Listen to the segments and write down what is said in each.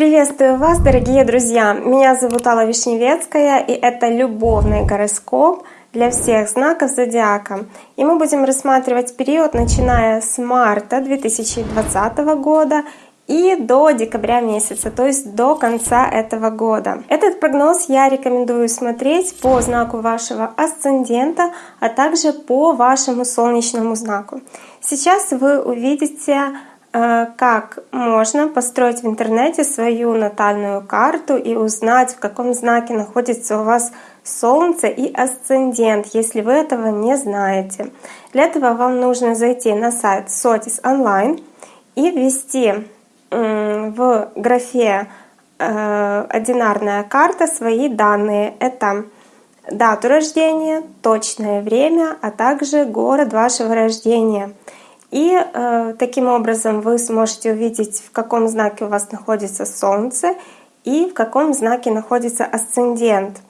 Приветствую вас, дорогие друзья! Меня зовут Алла Вишневецкая, и это любовный гороскоп для всех знаков зодиака. И мы будем рассматривать период, начиная с марта 2020 года и до декабря месяца, то есть до конца этого года. Этот прогноз я рекомендую смотреть по знаку вашего асцендента, а также по вашему солнечному знаку. Сейчас вы увидите как можно построить в интернете свою натальную карту и узнать, в каком знаке находится у вас Солнце и асцендент, если вы этого не знаете. Для этого вам нужно зайти на сайт Sotis Online и ввести в графе э, «Одинарная карта» свои данные. Это дату рождения, точное время, а также город вашего рождения — и э, таким образом вы сможете увидеть, в каком знаке у вас находится Солнце и в каком знаке находится асцендент.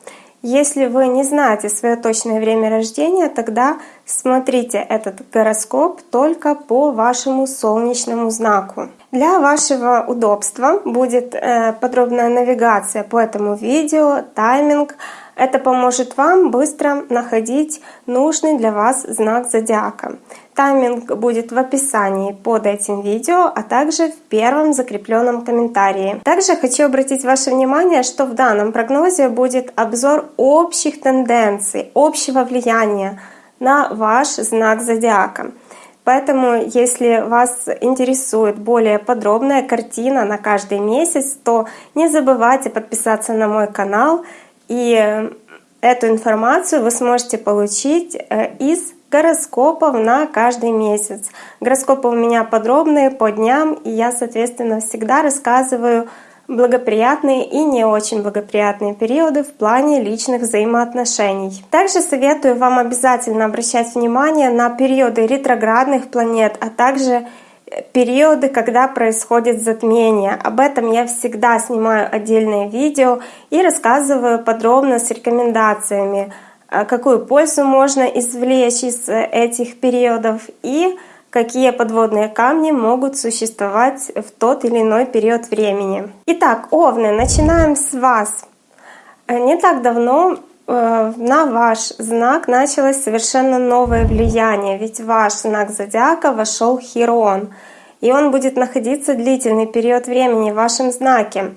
Если вы не знаете свое точное время рождения, тогда смотрите этот гороскоп только по вашему солнечному знаку. Для вашего удобства будет э, подробная навигация по этому видео, тайминг. Это поможет вам быстро находить нужный для вас знак зодиака. Тайминг будет в описании под этим видео, а также в первом закрепленном комментарии. Также хочу обратить ваше внимание, что в данном прогнозе будет обзор общих тенденций, общего влияния на ваш знак зодиака. Поэтому, если вас интересует более подробная картина на каждый месяц, то не забывайте подписаться на мой канал, и эту информацию вы сможете получить э, из гороскопов на каждый месяц. Гороскопы у меня подробные по дням, и я, соответственно, всегда рассказываю благоприятные и не очень благоприятные периоды в плане личных взаимоотношений. Также советую вам обязательно обращать внимание на периоды ретроградных планет, а также периоды, когда происходит затмение. Об этом я всегда снимаю отдельное видео и рассказываю подробно с рекомендациями какую пользу можно извлечь из э, этих периодов и какие подводные камни могут существовать в тот или иной период времени. Итак, Овны, начинаем с вас. Э, не так давно э, на ваш знак началось совершенно новое влияние, ведь ваш знак зодиака вошел Хирон, и он будет находиться длительный период времени в вашем знаке.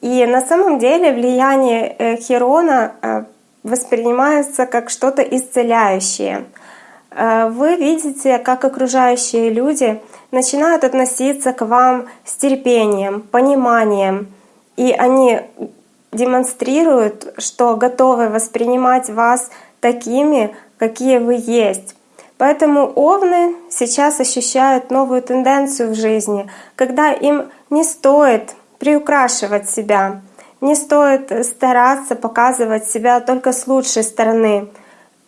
И на самом деле влияние Хирона воспринимается как что-то исцеляющее. Э, вы видите, как окружающие люди начинают относиться к вам с терпением, пониманием, и они демонстрируют, что готовы воспринимать вас такими, какие вы есть. Поэтому овны сейчас ощущают новую тенденцию в жизни, когда им не стоит приукрашивать себя, не стоит стараться показывать себя только с лучшей стороны.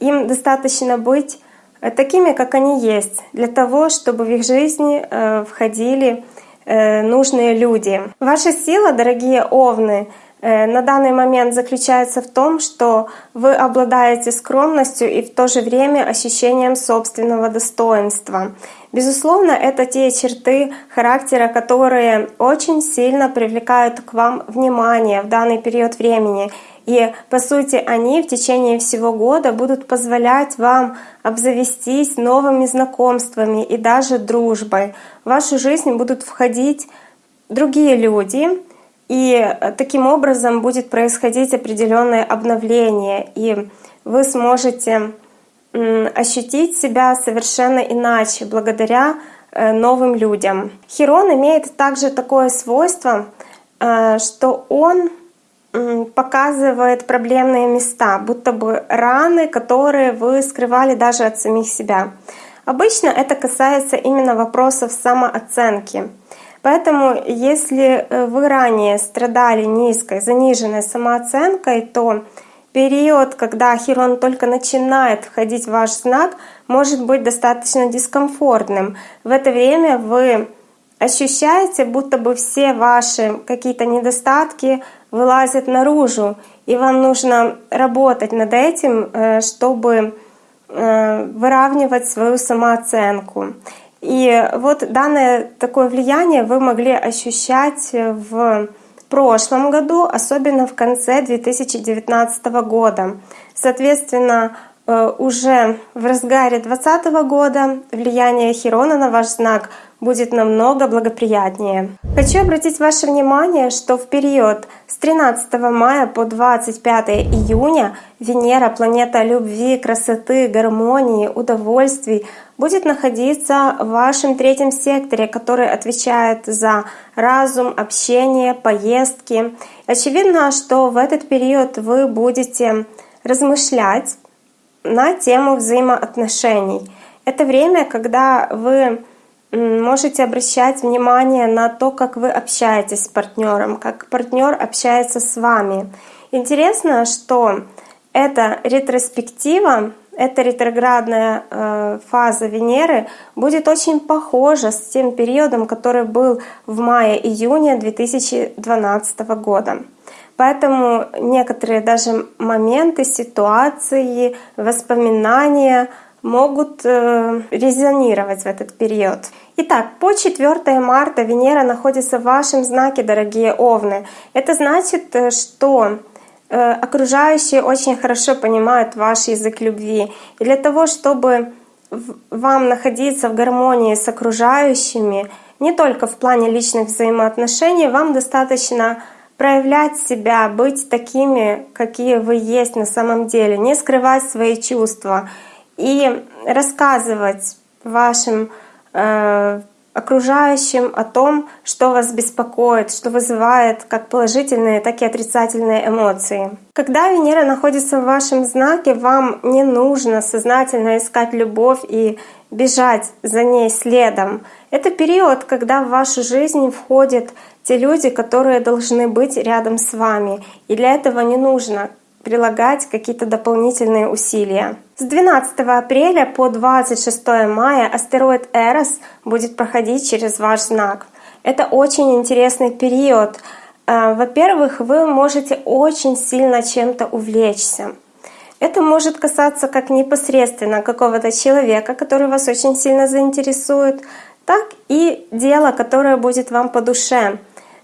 Им достаточно быть э, такими, как они есть, для того, чтобы в их жизни э, входили э, нужные люди. Ваша сила, дорогие овны, на данный момент заключается в том, что вы обладаете скромностью и в то же время ощущением собственного достоинства. Безусловно, это те черты характера, которые очень сильно привлекают к вам внимание в данный период времени. И по сути они в течение всего года будут позволять вам обзавестись новыми знакомствами и даже дружбой. В вашу жизнь будут входить другие люди, и таким образом будет происходить определенное обновление, и вы сможете ощутить себя совершенно иначе благодаря э, новым людям. Хирон имеет также такое свойство, э, что он показывает проблемные места, будто бы раны, которые вы скрывали даже от самих себя. Обычно это касается именно вопросов самооценки. Поэтому если э, вы ранее страдали низкой, заниженной самооценкой, то период, когда Хирон только начинает входить в ваш знак, может быть достаточно дискомфортным. В это время вы ощущаете, будто бы все ваши какие-то недостатки вылазят наружу, и вам нужно работать над этим, э, чтобы э, выравнивать свою самооценку. И вот данное такое влияние вы могли ощущать в прошлом году, особенно в конце 2019 года. Соответственно, э, уже в разгаре 2020 года влияние Хирона на ваш знак будет намного благоприятнее. Хочу обратить ваше внимание, что в период с 13 мая по 25 июня Венера, планета любви, красоты, гармонии, удовольствий, будет находиться в вашем третьем секторе, который отвечает за разум, общение, поездки. Очевидно, что в этот период вы будете размышлять на тему взаимоотношений. Это время, когда вы можете обращать внимание на то, как вы общаетесь с партнером, как партнер общается с вами. Интересно, что эта ретроспектива, эта ретроградная э, фаза Венеры будет очень похожа с тем периодом, который был в мае-июне 2012 года. Поэтому некоторые даже моменты, ситуации, воспоминания могут э, резонировать в этот период. Итак, по 4 марта Венера находится в вашем знаке, дорогие Овны. Это значит, э, что окружающие очень хорошо понимают ваш язык любви. И для того, чтобы вам находиться в гармонии с окружающими, не только в плане личных взаимоотношений, вам достаточно проявлять себя, быть такими, какие вы есть на самом деле, не скрывать свои чувства и рассказывать вашим э, окружающим о том, что вас беспокоит, что вызывает как положительные, так и отрицательные эмоции. Когда Венера находится в вашем знаке, вам не нужно сознательно искать любовь и бежать за ней следом. Это период, когда в вашу жизнь входят те люди, которые должны быть рядом с вами. И для этого не нужно прилагать какие-то дополнительные усилия. С 12 апреля по 26 мая астероид Эрос будет проходить через ваш знак. Это очень интересный период. Э, во-первых, вы можете очень сильно чем-то увлечься. Это может касаться как непосредственно какого-то человека, который вас очень сильно заинтересует, так и дела, которое будет вам по душе.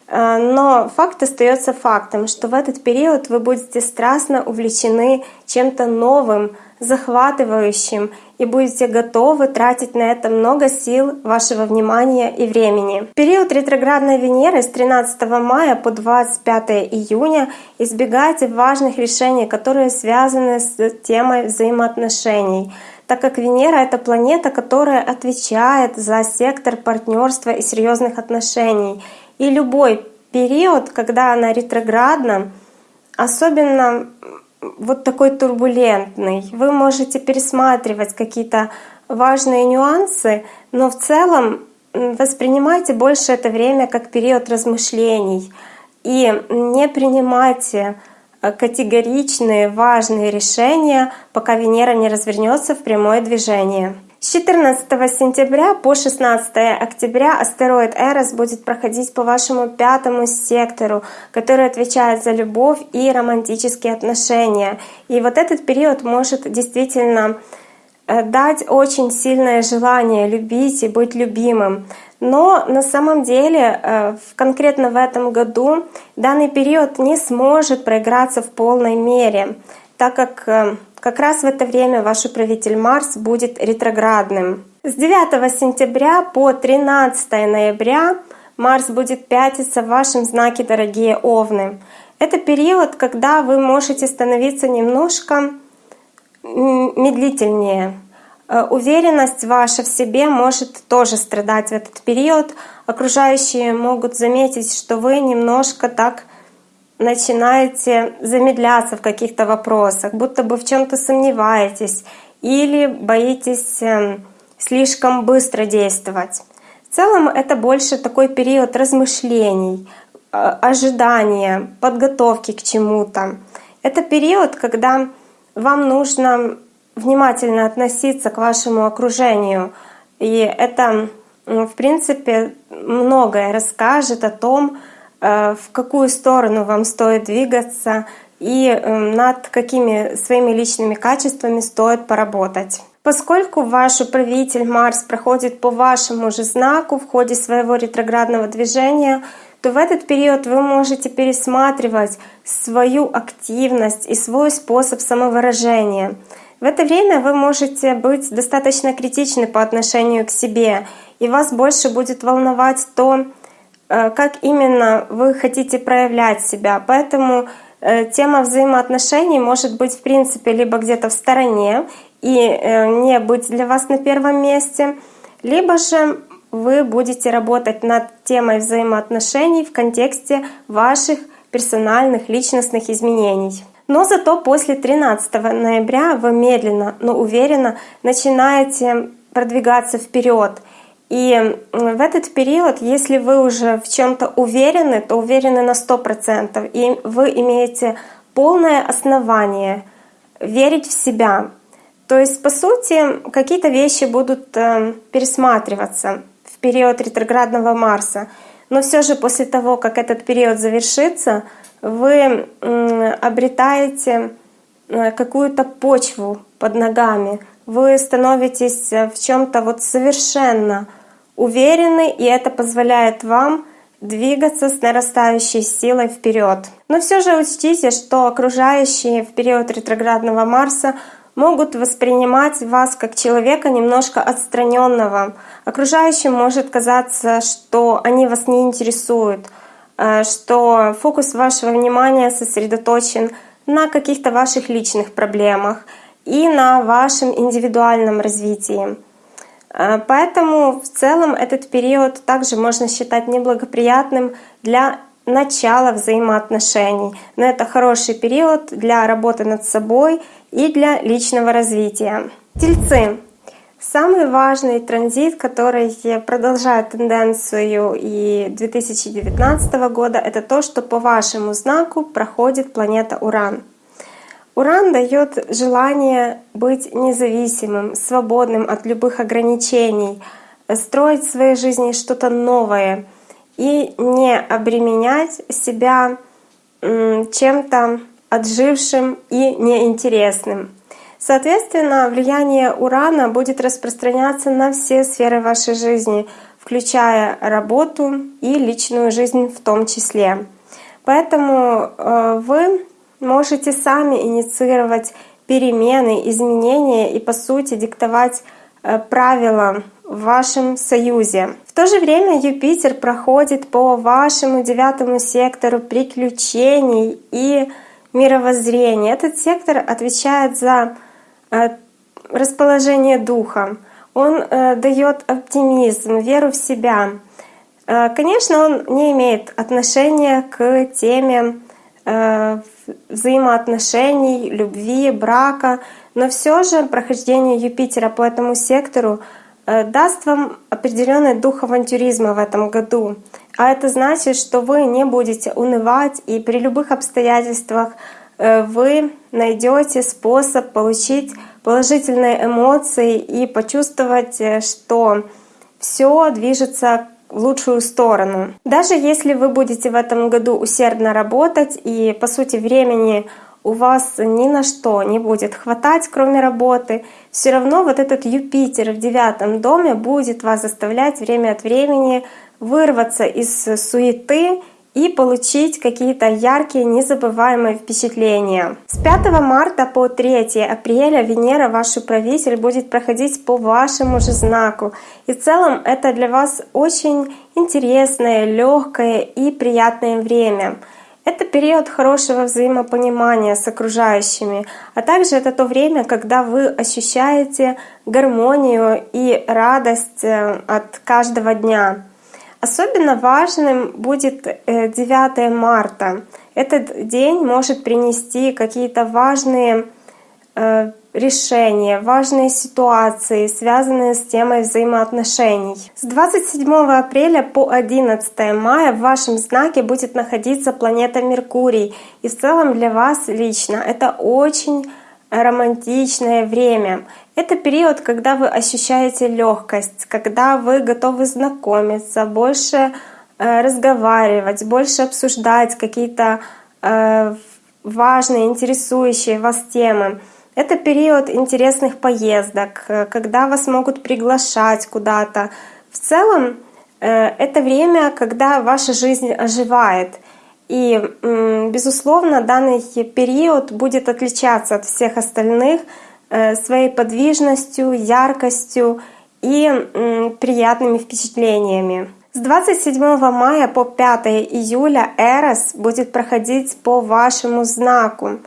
Э, но факт остается фактом, что в этот период вы будете страстно увлечены чем-то новым, захватывающим и будете готовы тратить на это много сил, вашего внимания и времени. Период ретроградной Венеры с 13 мая по 25 июня избегайте важных решений, которые связаны с темой взаимоотношений так как Венера — это планета, которая отвечает за сектор партнерства и серьезных отношений. И любой период, когда она ретроградна, особенно вот такой турбулентный, вы можете пересматривать какие-то важные нюансы, но в целом воспринимайте больше это время как период размышлений и не принимайте э, категоричные важные решения, пока Венера не развернется в прямое движение. С 14 сентября по 16 октября астероид Эрос будет проходить по вашему пятому сектору, который отвечает за любовь и романтические отношения. И вот этот период может действительно э, дать очень сильное желание любить и быть любимым. Но на самом деле э, конкретно в этом году данный период не сможет проиграться в полной мере, так как э, как раз в это время ваш управитель Марс будет ретроградным. С 9 сентября по 13 ноября Марс будет пятиться в вашем знаке, дорогие Овны. Это период, когда вы можете становиться немножко медлительнее. Э, уверенность ваша в себе может тоже страдать в этот период. Окружающие могут заметить, что вы немножко так начинаете замедляться в каких-то вопросах, будто бы в чем-то сомневаетесь или боитесь эм, слишком быстро действовать. В целом это больше такой период размышлений, а, ожидания, подготовки к чему-то. Это период, когда вам нужно внимательно относиться к вашему окружению. И это, в принципе, многое расскажет о том, Э, в какую сторону вам стоит двигаться и эм, над какими своими личными качествами стоит поработать. Поскольку ваш управитель Марс проходит по вашему же знаку в ходе своего ретроградного движения, то в этот период вы можете пересматривать свою активность и свой способ самовыражения. В это время вы можете быть достаточно критичны по отношению к себе, и вас больше будет волновать то, э, как именно вы хотите проявлять себя. Поэтому э, тема взаимоотношений может быть в принципе либо где-то в стороне и э, не быть для вас на первом месте, либо же вы будете работать над темой взаимоотношений в контексте ваших персональных личностных изменений. Но зато после 13 ноября вы медленно, но уверенно начинаете продвигаться вперед. И в этот период, если вы уже в чем-то уверены, то уверены на 100%, и вы имеете полное основание верить в себя. То есть, по сути, какие-то вещи будут э, пересматриваться в период ретроградного Марса. Но все же после того, как этот период завершится, вы обретаете э, какую-то почву под ногами, вы становитесь э, в чем-то вот совершенно уверены, и это позволяет вам двигаться с нарастающей силой вперед. Но все же учтите, что окружающие в период ретроградного Марса могут воспринимать вас как человека немножко отстраненного. Окружающим может казаться, что они вас не интересуют, э, что фокус вашего внимания сосредоточен на каких-то ваших личных проблемах и на вашем индивидуальном развитии. Э, поэтому в целом этот период также можно считать неблагоприятным для начала взаимоотношений. Но это хороший период для работы над собой и для личного развития. Тельцы. Самый важный транзит, который продолжает тенденцию и 2019 года, это то, что по вашему знаку проходит планета Уран. Уран дает желание быть независимым, свободным от любых ограничений, строить в своей жизни что-то новое и не обременять себя чем-то отжившим и неинтересным. Соответственно, влияние Урана будет распространяться на все сферы вашей жизни, включая работу и личную жизнь в том числе. Поэтому э, вы можете сами инициировать перемены, изменения и, по сути, диктовать э, правила в вашем союзе. В то же время Юпитер проходит по вашему девятому сектору приключений и мировоззрения. Этот сектор отвечает за э, расположение духа. Он э, дает оптимизм, веру в себя. Конечно, он не имеет отношения к теме взаимоотношений, любви, брака, но все же прохождение Юпитера по этому сектору даст вам определенный дух авантюризма в этом году. А это значит, что вы не будете унывать, и при любых обстоятельствах э, вы найдете способ получить положительные эмоции и почувствовать, э, что все движется в лучшую сторону. Даже если вы будете в этом году усердно работать и по сути времени у вас ни на что не будет хватать, кроме работы, все равно вот этот Юпитер в девятом доме будет вас заставлять время от времени вырваться из суеты и получить какие-то яркие, незабываемые впечатления. С 5 марта по 3 апреля Венера, ваш управитель, будет проходить по вашему же знаку. И в целом это для вас очень интересное, легкое и приятное время. Это период хорошего взаимопонимания с окружающими, а также это то время, когда вы ощущаете гармонию и радость э, от каждого дня. Особенно важным будет 9 э, марта. Этот день может принести какие-то важные э, решения, важные ситуации, связанные с темой взаимоотношений. С 27 апреля по 11 мая в вашем знаке будет находиться планета Меркурий. И в целом для вас лично это очень романтичное время. Это период, когда вы ощущаете легкость, когда вы готовы знакомиться, больше э, разговаривать, больше обсуждать какие-то э, важные, интересующие вас темы. Это период интересных поездок, э, когда вас могут приглашать куда-то. В целом это время, когда ваша жизнь оживает. И, безусловно, данный период будет отличаться от всех остальных э, своей подвижностью, яркостью и приятными впечатлениями. С 27 мая по 5 июля Эрос будет проходить по вашему знаку.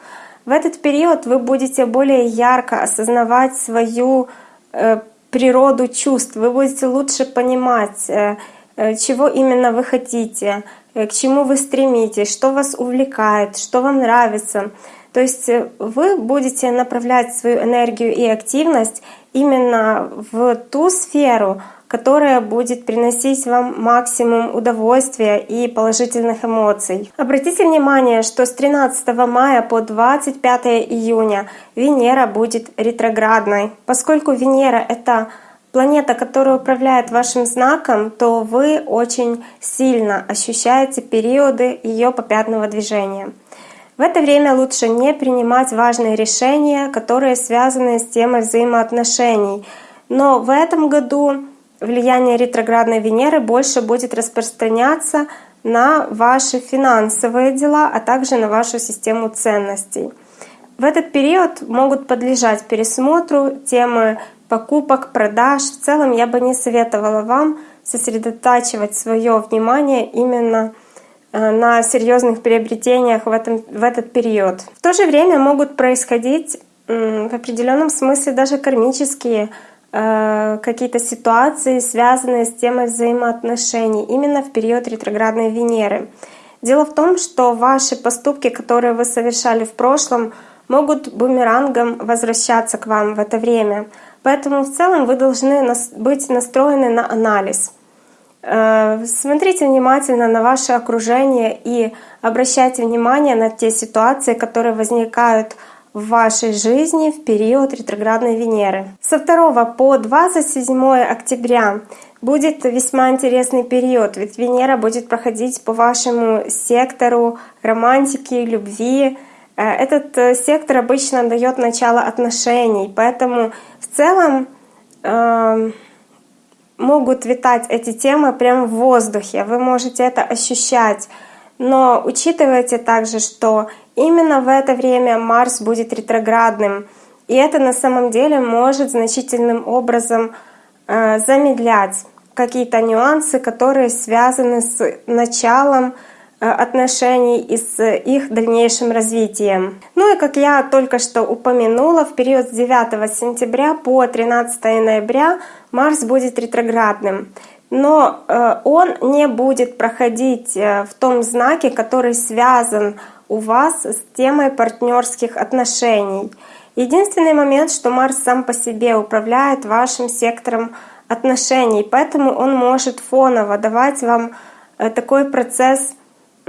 В этот период вы будете более ярко осознавать свою э, природу чувств, вы будете лучше понимать, э, чего именно вы хотите, к чему вы стремитесь, что вас увлекает, что вам нравится. То есть вы будете направлять свою энергию и активность именно в ту сферу, которая будет приносить вам максимум удовольствия и положительных эмоций. Обратите внимание, что с 13 мая по 25 июня Венера будет ретроградной. Поскольку Венера — это планета, которая управляет вашим знаком, то вы очень сильно ощущаете периоды ее попятного движения. В это время лучше не принимать важные решения, которые связаны с темой взаимоотношений. Но в этом году влияние ретроградной Венеры больше будет распространяться на ваши финансовые дела, а также на вашу систему ценностей. В этот период могут подлежать пересмотру темы покупок, продаж. В целом я бы не советовала вам сосредотачивать свое внимание именно э, на серьезных приобретениях в, этом, в этот период. В то же время могут происходить в определенном смысле даже кармические Э, какие-то ситуации, связанные с темой взаимоотношений именно в период ретроградной Венеры. Дело в том, что ваши поступки, которые вы совершали в прошлом, могут бумерангом возвращаться к вам в это время. Поэтому в целом вы должны быть настроены на анализ. Э, смотрите внимательно на ваше окружение и обращайте внимание на те ситуации, которые возникают в вашей жизни в период ретроградной Венеры. Со 2 по 27 октября будет весьма интересный период, ведь Венера будет проходить по вашему сектору романтики, любви. Э, этот э, сектор обычно дает начало отношений, поэтому в целом э, могут витать эти темы прямо в воздухе. Вы можете это ощущать. Но учитывайте также, что Именно в это время Марс будет ретроградным, и это на самом деле может значительным образом э, замедлять какие-то нюансы, которые связаны с началом отношений и с их дальнейшим развитием. Ну и как я только что упомянула, в период с 9 сентября по 13 ноября Марс будет ретроградным. Но э, он не будет проходить в том знаке, который связан у вас с темой партнерских отношений. Единственный момент, что Марс сам по себе управляет вашим сектором отношений, поэтому он может фоново давать вам э, такой процесс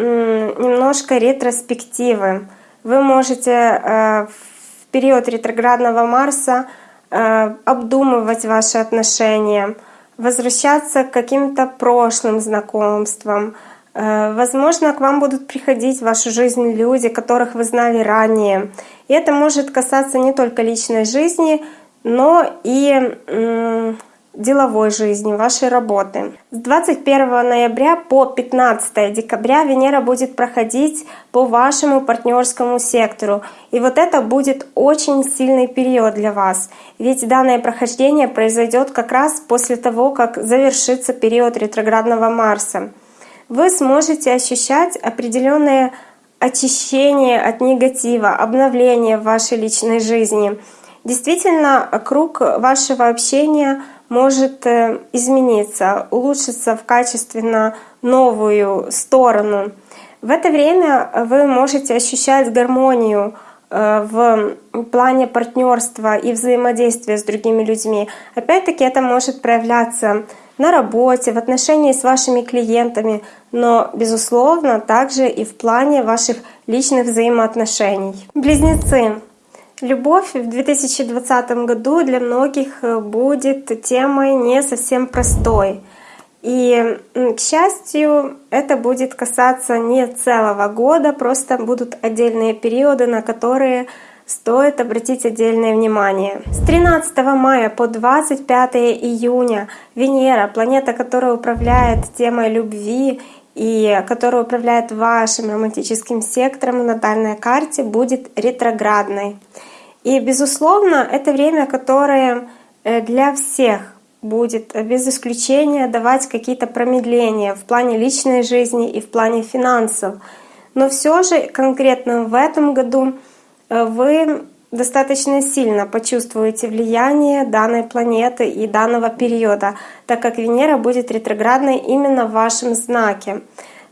немножко ретроспективы. Вы можете э, в период ретроградного Марса э, обдумывать ваши отношения, возвращаться к каким-то прошлым знакомствам, Э, возможно, к вам будут приходить в вашу жизнь люди, которых вы знали ранее. И это может касаться не только личной жизни, но и деловой жизни, вашей работы. С 21 ноября по 15 декабря Венера будет проходить по вашему партнерскому сектору. И вот это будет очень сильный период для вас. Ведь данное прохождение произойдет как раз после того, как завершится период ретроградного Марса вы сможете ощущать определенное очищение от негатива, обновление в вашей личной жизни. Действительно, круг вашего общения может э, измениться, улучшиться в качественно новую сторону. В это время вы можете ощущать гармонию э, в плане партнерства и взаимодействия с другими людьми. Опять-таки это может проявляться на работе, в отношении с вашими клиентами, но, безусловно, также и в плане ваших личных взаимоотношений. Близнецы. Любовь в 2020 году для многих э, будет темой не совсем простой. И, к счастью, это будет касаться не целого года, просто будут отдельные периоды, на которые стоит обратить отдельное внимание. С 13 мая по 25 июня Венера, планета, которая управляет темой любви и которая управляет вашим романтическим сектором в натальной карте, будет ретроградной. И, безусловно, это время, которое э, для всех будет без исключения давать какие-то промедления в плане личной жизни и в плане финансов. Но все же конкретно в этом году э, вы достаточно сильно почувствуете влияние данной планеты и данного периода, так как Венера будет ретроградной именно в вашем знаке.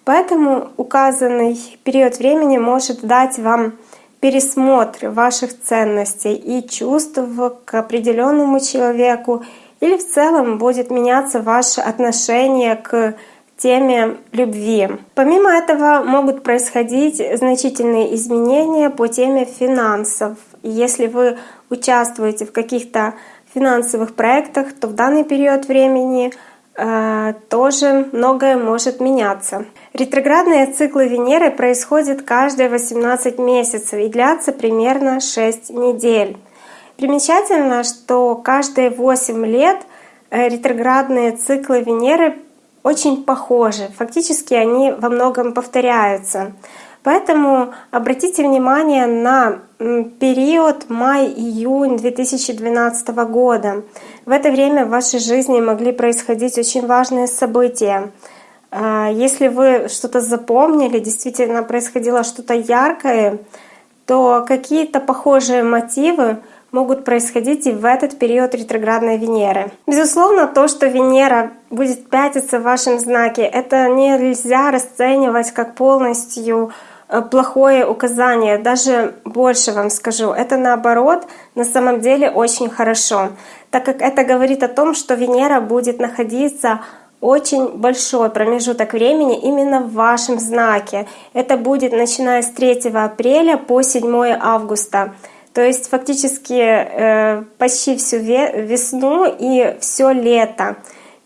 Поэтому указанный период времени может дать вам пересмотр ваших ценностей и чувств к определенному человеку, или в целом будет меняться ваше отношение к теме любви. Помимо этого могут происходить значительные изменения по теме финансов. Если вы участвуете в каких-то финансовых проектах, то в данный период времени э, тоже многое может меняться. Ретроградные циклы Венеры происходят каждые 18 месяцев и длятся примерно 6 недель. Примечательно, что каждые 8 лет э, ретроградные циклы Венеры очень похожи. Фактически они во многом повторяются. Поэтому обратите внимание на период май-июнь 2012 года. В это время в вашей жизни могли происходить очень важные события. А, если вы что-то запомнили, действительно происходило что-то яркое, то какие-то похожие мотивы могут происходить и в этот период ретроградной Венеры. Безусловно, то, что Венера будет пятиться в вашем знаке, это нельзя расценивать как полностью э, плохое указание, даже больше вам скажу, это наоборот на самом деле очень хорошо, так как это говорит о том, что Венера будет находиться очень большой промежуток времени именно в вашем знаке. Это будет начиная с 3 апреля по 7 августа. То есть фактически э, почти всю весну и все лето.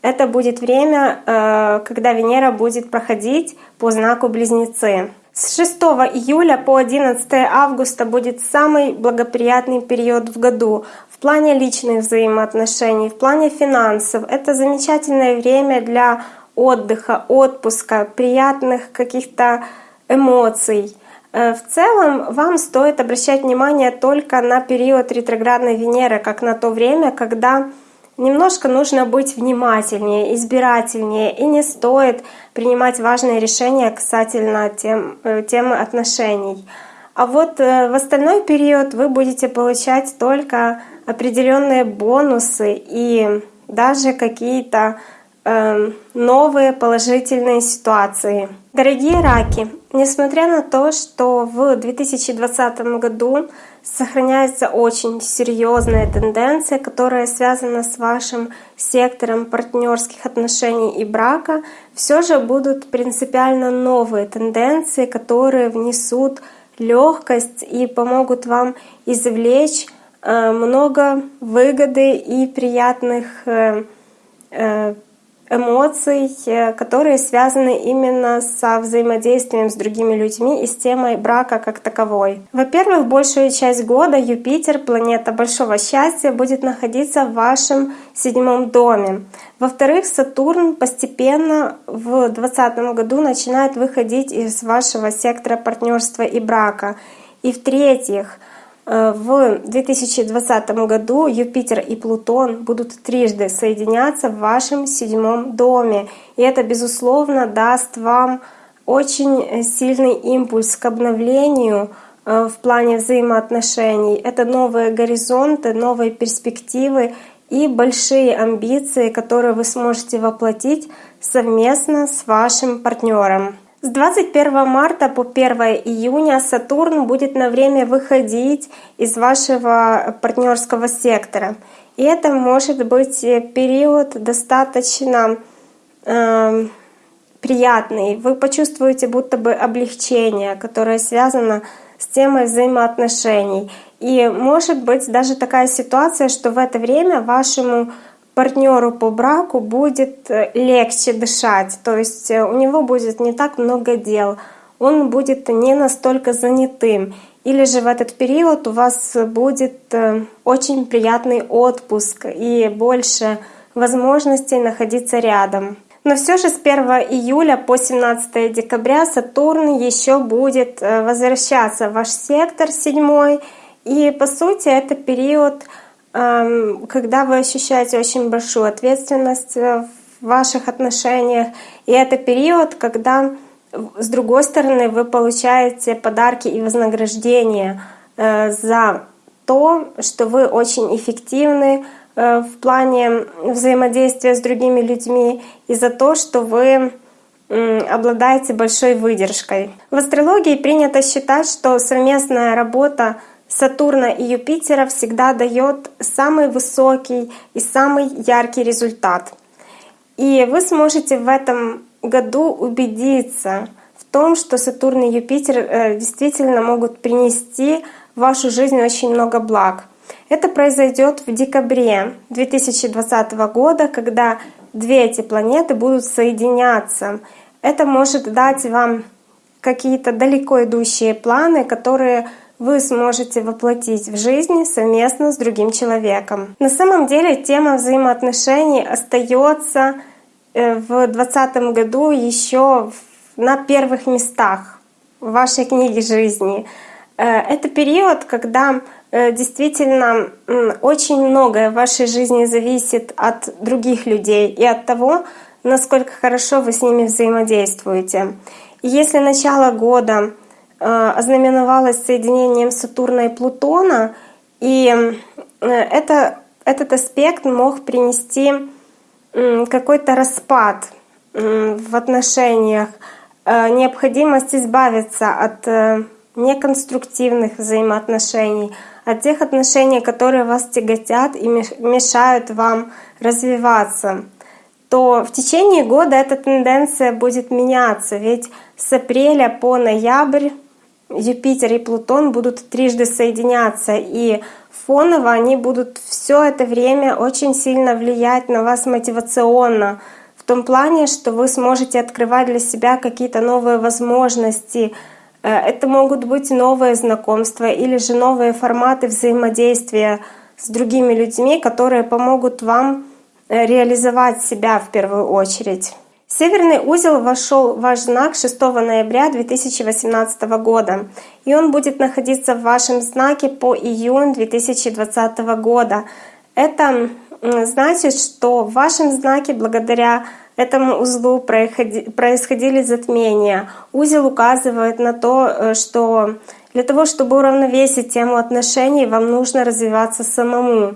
Это будет время, э, когда Венера будет проходить по знаку Близнецы. С 6 июля по 11 августа будет самый благоприятный период в году плане личных взаимоотношений, в плане финансов. Это замечательное время для отдыха, отпуска, приятных каких-то эмоций. Э, в целом вам стоит обращать внимание только на период ретроградной Венеры, как на то время, когда немножко нужно быть внимательнее, избирательнее, и не стоит принимать важные решения касательно тем, э, темы отношений. А вот э, в остальной период вы будете получать только определенные бонусы и даже какие-то Эм, новые положительные ситуации. Дорогие раки, несмотря на то, что в 2020 году сохраняется очень серьезная тенденция, которая связана с вашим сектором партнерских отношений и брака, все же будут принципиально новые тенденции, которые внесут легкость и помогут вам извлечь э, много выгоды и приятных э, э, эмоций, э, которые связаны именно со взаимодействием с другими людьми и с темой брака как таковой. Во-первых, большую часть года Юпитер, планета большого счастья, будет находиться в вашем седьмом доме. Во-вторых, Сатурн постепенно в 2020 году начинает выходить из вашего сектора партнерства и брака. И в-третьих, Э, в 2020 году Юпитер и Плутон будут трижды соединяться в вашем седьмом доме. И это, безусловно, даст вам очень сильный импульс к обновлению э, в плане взаимоотношений. Это новые горизонты, новые перспективы и большие амбиции, которые вы сможете воплотить совместно с вашим партнером. С 21 марта по 1 июня Сатурн будет на время выходить из вашего партнерского сектора. И это может быть период достаточно э, приятный. Вы почувствуете будто бы облегчение, которое связано с темой взаимоотношений. И может быть даже такая ситуация, что в это время вашему партнеру по браку будет э, легче дышать, то есть э, у него будет не так много дел, он будет не настолько занятым. или же в этот период у вас будет э, очень приятный отпуск и больше возможностей находиться рядом. Но все же с 1 июля по 17 декабря Сатурн еще будет возвращаться в ваш сектор седьмой. И по сути это период, когда вы ощущаете очень большую ответственность в ваших отношениях. И это период, когда с другой стороны вы получаете подарки и вознаграждение э, за то, что вы очень эффективны, Э, в плане взаимодействия с другими людьми и за то, что вы обладаете большой выдержкой. В астрологии принято считать, что совместная работа Сатурна и Юпитера всегда дает самый высокий и самый яркий результат. И вы сможете в этом году убедиться в том, что Сатурн и Юпитер э, действительно могут принести в вашу жизнь очень много благ. Это произойдет в декабре 2020 года, когда две эти планеты будут соединяться. Это может дать вам какие-то далеко идущие планы, которые вы сможете воплотить в жизни совместно с другим человеком. На самом деле тема взаимоотношений остается э, в 2020 году еще на первых местах в вашей книге жизни. Э, это период, когда Э, действительно очень многое в вашей жизни зависит от других людей и от того, насколько хорошо вы с ними взаимодействуете. И если начало года э, ознаменовалось соединением Сатурна и Плутона, и э, это, этот аспект мог принести какой-то распад в отношениях, необходимость избавиться от неконструктивных взаимоотношений, от тех отношений, которые вас тяготят и мешают вам развиваться, то в течение года эта тенденция будет меняться. Ведь с апреля по ноябрь Юпитер и Плутон будут трижды соединяться, и фоново они будут все это время очень сильно влиять на вас мотивационно, в том плане, что вы сможете открывать для себя какие-то новые возможности, Э, это могут быть новые знакомства или же новые форматы взаимодействия с другими людьми, которые помогут вам э, реализовать себя в первую очередь. Северный узел вошел в ваш знак 6 ноября 2018 года, и он будет находиться в вашем знаке по июнь 2020 года. Это значит, что в вашем знаке благодаря этому узлу происходили затмения. Узел указывает на то, э, что для того, чтобы уравновесить тему отношений, вам нужно развиваться самому.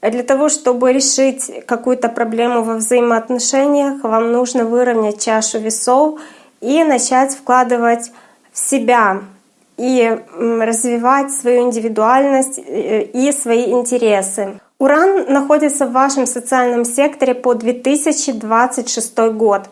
Для того, чтобы решить какую-то проблему во взаимоотношениях, вам нужно выровнять чашу весов и начать вкладывать в себя и развивать свою индивидуальность э, и свои интересы. Уран находится в вашем социальном секторе по 2026 год.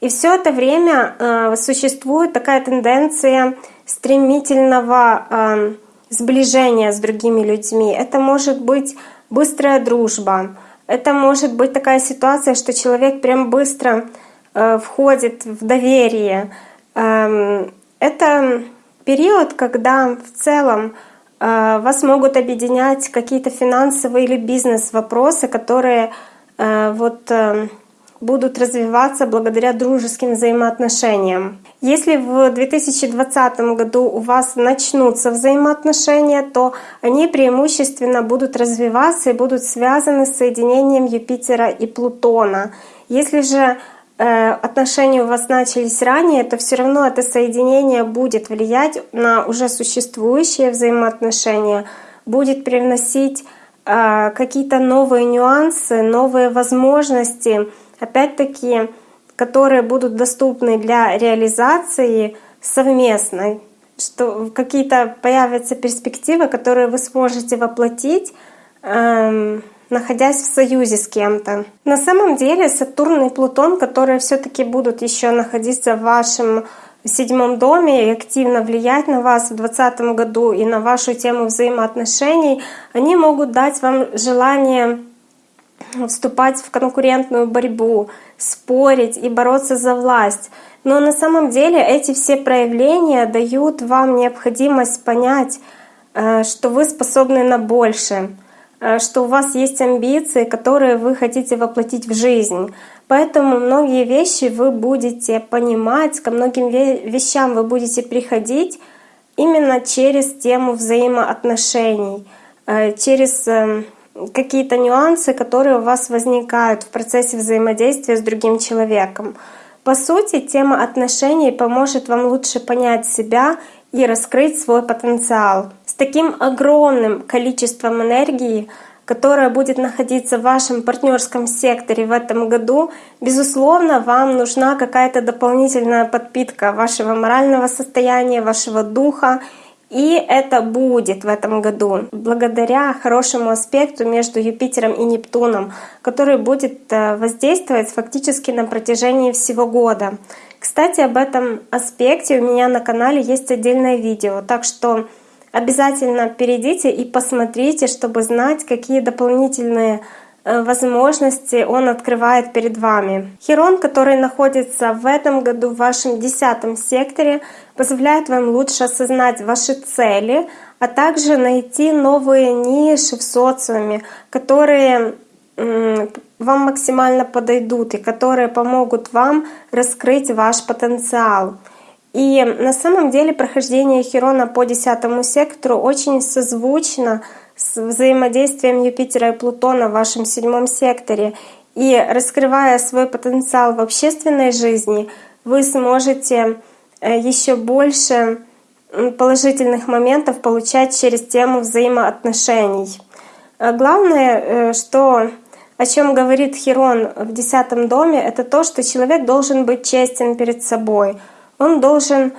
И все это время э, существует такая тенденция стремительного э, сближения с другими людьми. Это может быть быстрая дружба. Это может быть такая ситуация, что человек прям быстро э, входит в доверие. Э, это период, когда в целом Э, вас могут объединять какие-то финансовые или бизнес-вопросы, которые э, вот э, будут развиваться благодаря дружеским взаимоотношениям. Если в 2020 году у вас начнутся взаимоотношения, то они преимущественно будут развиваться и будут связаны с соединением Юпитера и Плутона. Если же Э, отношения у вас начались ранее, то все равно это соединение будет влиять на уже существующие взаимоотношения, будет привносить э, какие-то новые нюансы, новые возможности, опять-таки, которые будут доступны для реализации совместной, что какие-то появятся перспективы, которые вы сможете воплотить эм, находясь в союзе с кем-то. На самом деле Сатурн и Плутон, которые все таки будут еще находиться в вашем седьмом доме и активно влиять на вас в 2020 году и на вашу тему взаимоотношений, они могут дать вам желание вступать в конкурентную борьбу, спорить и бороться за власть. Но на самом деле эти все проявления дают вам необходимость понять, э, что вы способны на большее, э, что у вас есть амбиции, которые вы хотите воплотить в жизнь. Поэтому многие вещи вы будете понимать, ко многим вещам вы будете приходить именно через тему взаимоотношений, э, через эм, какие-то нюансы, которые у вас возникают в процессе взаимодействия с другим человеком. По сути, тема отношений поможет вам лучше понять себя и раскрыть свой потенциал. С таким огромным количеством энергии, которая будет находиться в вашем партнерском секторе в этом году, безусловно, вам нужна какая-то дополнительная подпитка вашего морального состояния, вашего духа и это будет в этом году благодаря хорошему аспекту между Юпитером и Нептуном, который будет э, воздействовать фактически на протяжении всего года. Кстати, об этом аспекте у меня на канале есть отдельное видео, так что обязательно перейдите и посмотрите, чтобы знать, какие дополнительные возможности он открывает перед вами. Херон, который находится в этом году в вашем десятом секторе, позволяет вам лучше осознать ваши цели, а также найти новые ниши в социуме, которые вам максимально подойдут и которые помогут вам раскрыть ваш потенциал. И на самом деле прохождение Херона по десятому сектору очень созвучно с взаимодействием Юпитера и Плутона в вашем седьмом секторе. И раскрывая свой потенциал в общественной жизни, вы сможете э, еще больше положительных моментов получать через тему взаимоотношений. Э, главное, э, что о чем говорит Хирон в десятом доме, это то, что человек должен быть честен перед собой. Он должен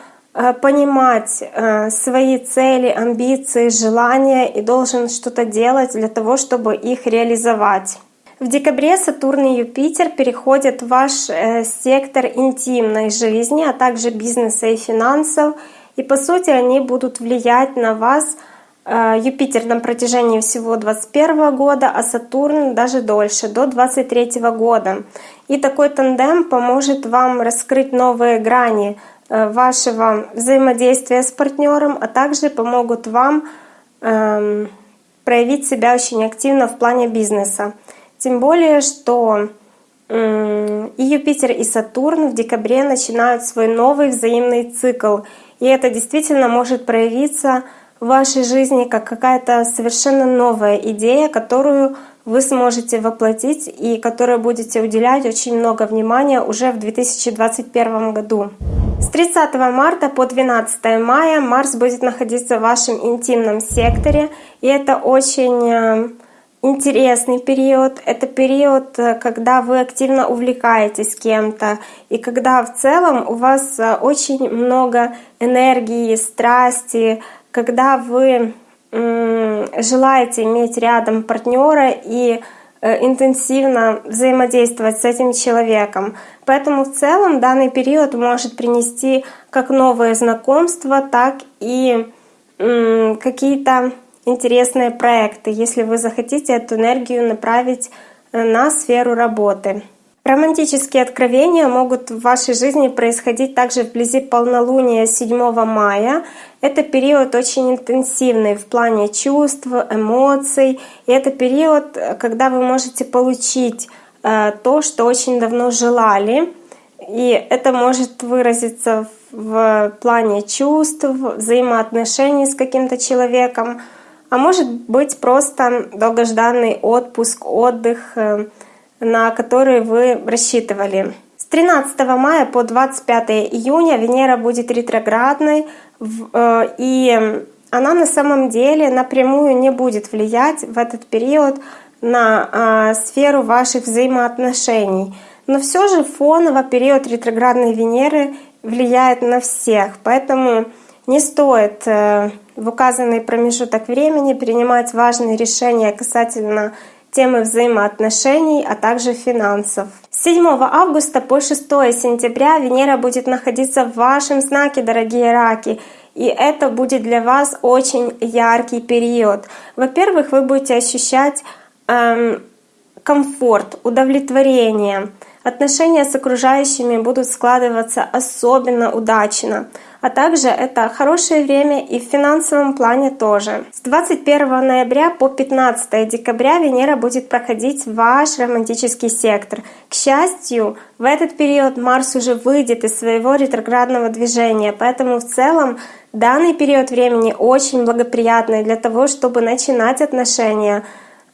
понимать э, свои цели, амбиции, желания и должен что-то делать для того, чтобы их реализовать. В декабре Сатурн и Юпитер переходят в ваш э, сектор интимной жизни, а также бизнеса и финансов. И по сути они будут влиять на вас Юпитер на протяжении всего 2021 года, а Сатурн даже дольше, до 2023 года. И такой тандем поможет вам раскрыть новые грани Э, вашего взаимодействия с партнером, а также помогут вам эм, проявить себя очень активно в плане бизнеса. Тем более, что и Юпитер, и Сатурн в декабре начинают свой новый взаимный цикл. И это действительно может проявиться в вашей жизни как какая-то совершенно новая идея, которую вы сможете воплотить и которой будете уделять очень много внимания уже в 2021 году. С 30 марта по 12 мая Марс будет находиться в вашем интимном секторе, и это очень э, интересный период. Это период, э, когда вы активно увлекаетесь кем-то, и когда в целом у вас э, очень много энергии, страсти, когда вы желаете иметь рядом партнера и интенсивно взаимодействовать с этим человеком. Поэтому в целом данный период может принести как новые знакомства, так и какие-то интересные проекты, если вы захотите эту энергию направить э, на сферу работы. Романтические откровения могут в вашей жизни происходить также вблизи полнолуния 7 мая. Это период очень интенсивный в плане чувств, эмоций. И это период, когда вы можете получить э, то, что очень давно желали. И это может выразиться в плане чувств, взаимоотношений с каким-то человеком, а может быть просто долгожданный отпуск, отдых, э, на который вы рассчитывали. С 13 мая по 25 июня Венера будет ретроградной, э, и она на самом деле напрямую не будет влиять в этот период на а, сферу ваших взаимоотношений. Но все же фоново период ретроградной Венеры влияет на всех, поэтому не стоит э, в указанный промежуток времени принимать важные решения касательно темы взаимоотношений, а также финансов. С 7 августа по 6 сентября Венера будет находиться в вашем знаке, дорогие раки. И это будет для вас очень яркий период. Во-первых, вы будете ощущать эм, комфорт, удовлетворение. Отношения с окружающими будут складываться особенно удачно. А также это хорошее время и в финансовом плане тоже. С 21 ноября по 15 декабря Венера будет проходить ваш романтический сектор. К счастью, в этот период Марс уже выйдет из своего ретроградного движения, поэтому в целом данный период времени очень благоприятный для того, чтобы начинать отношения,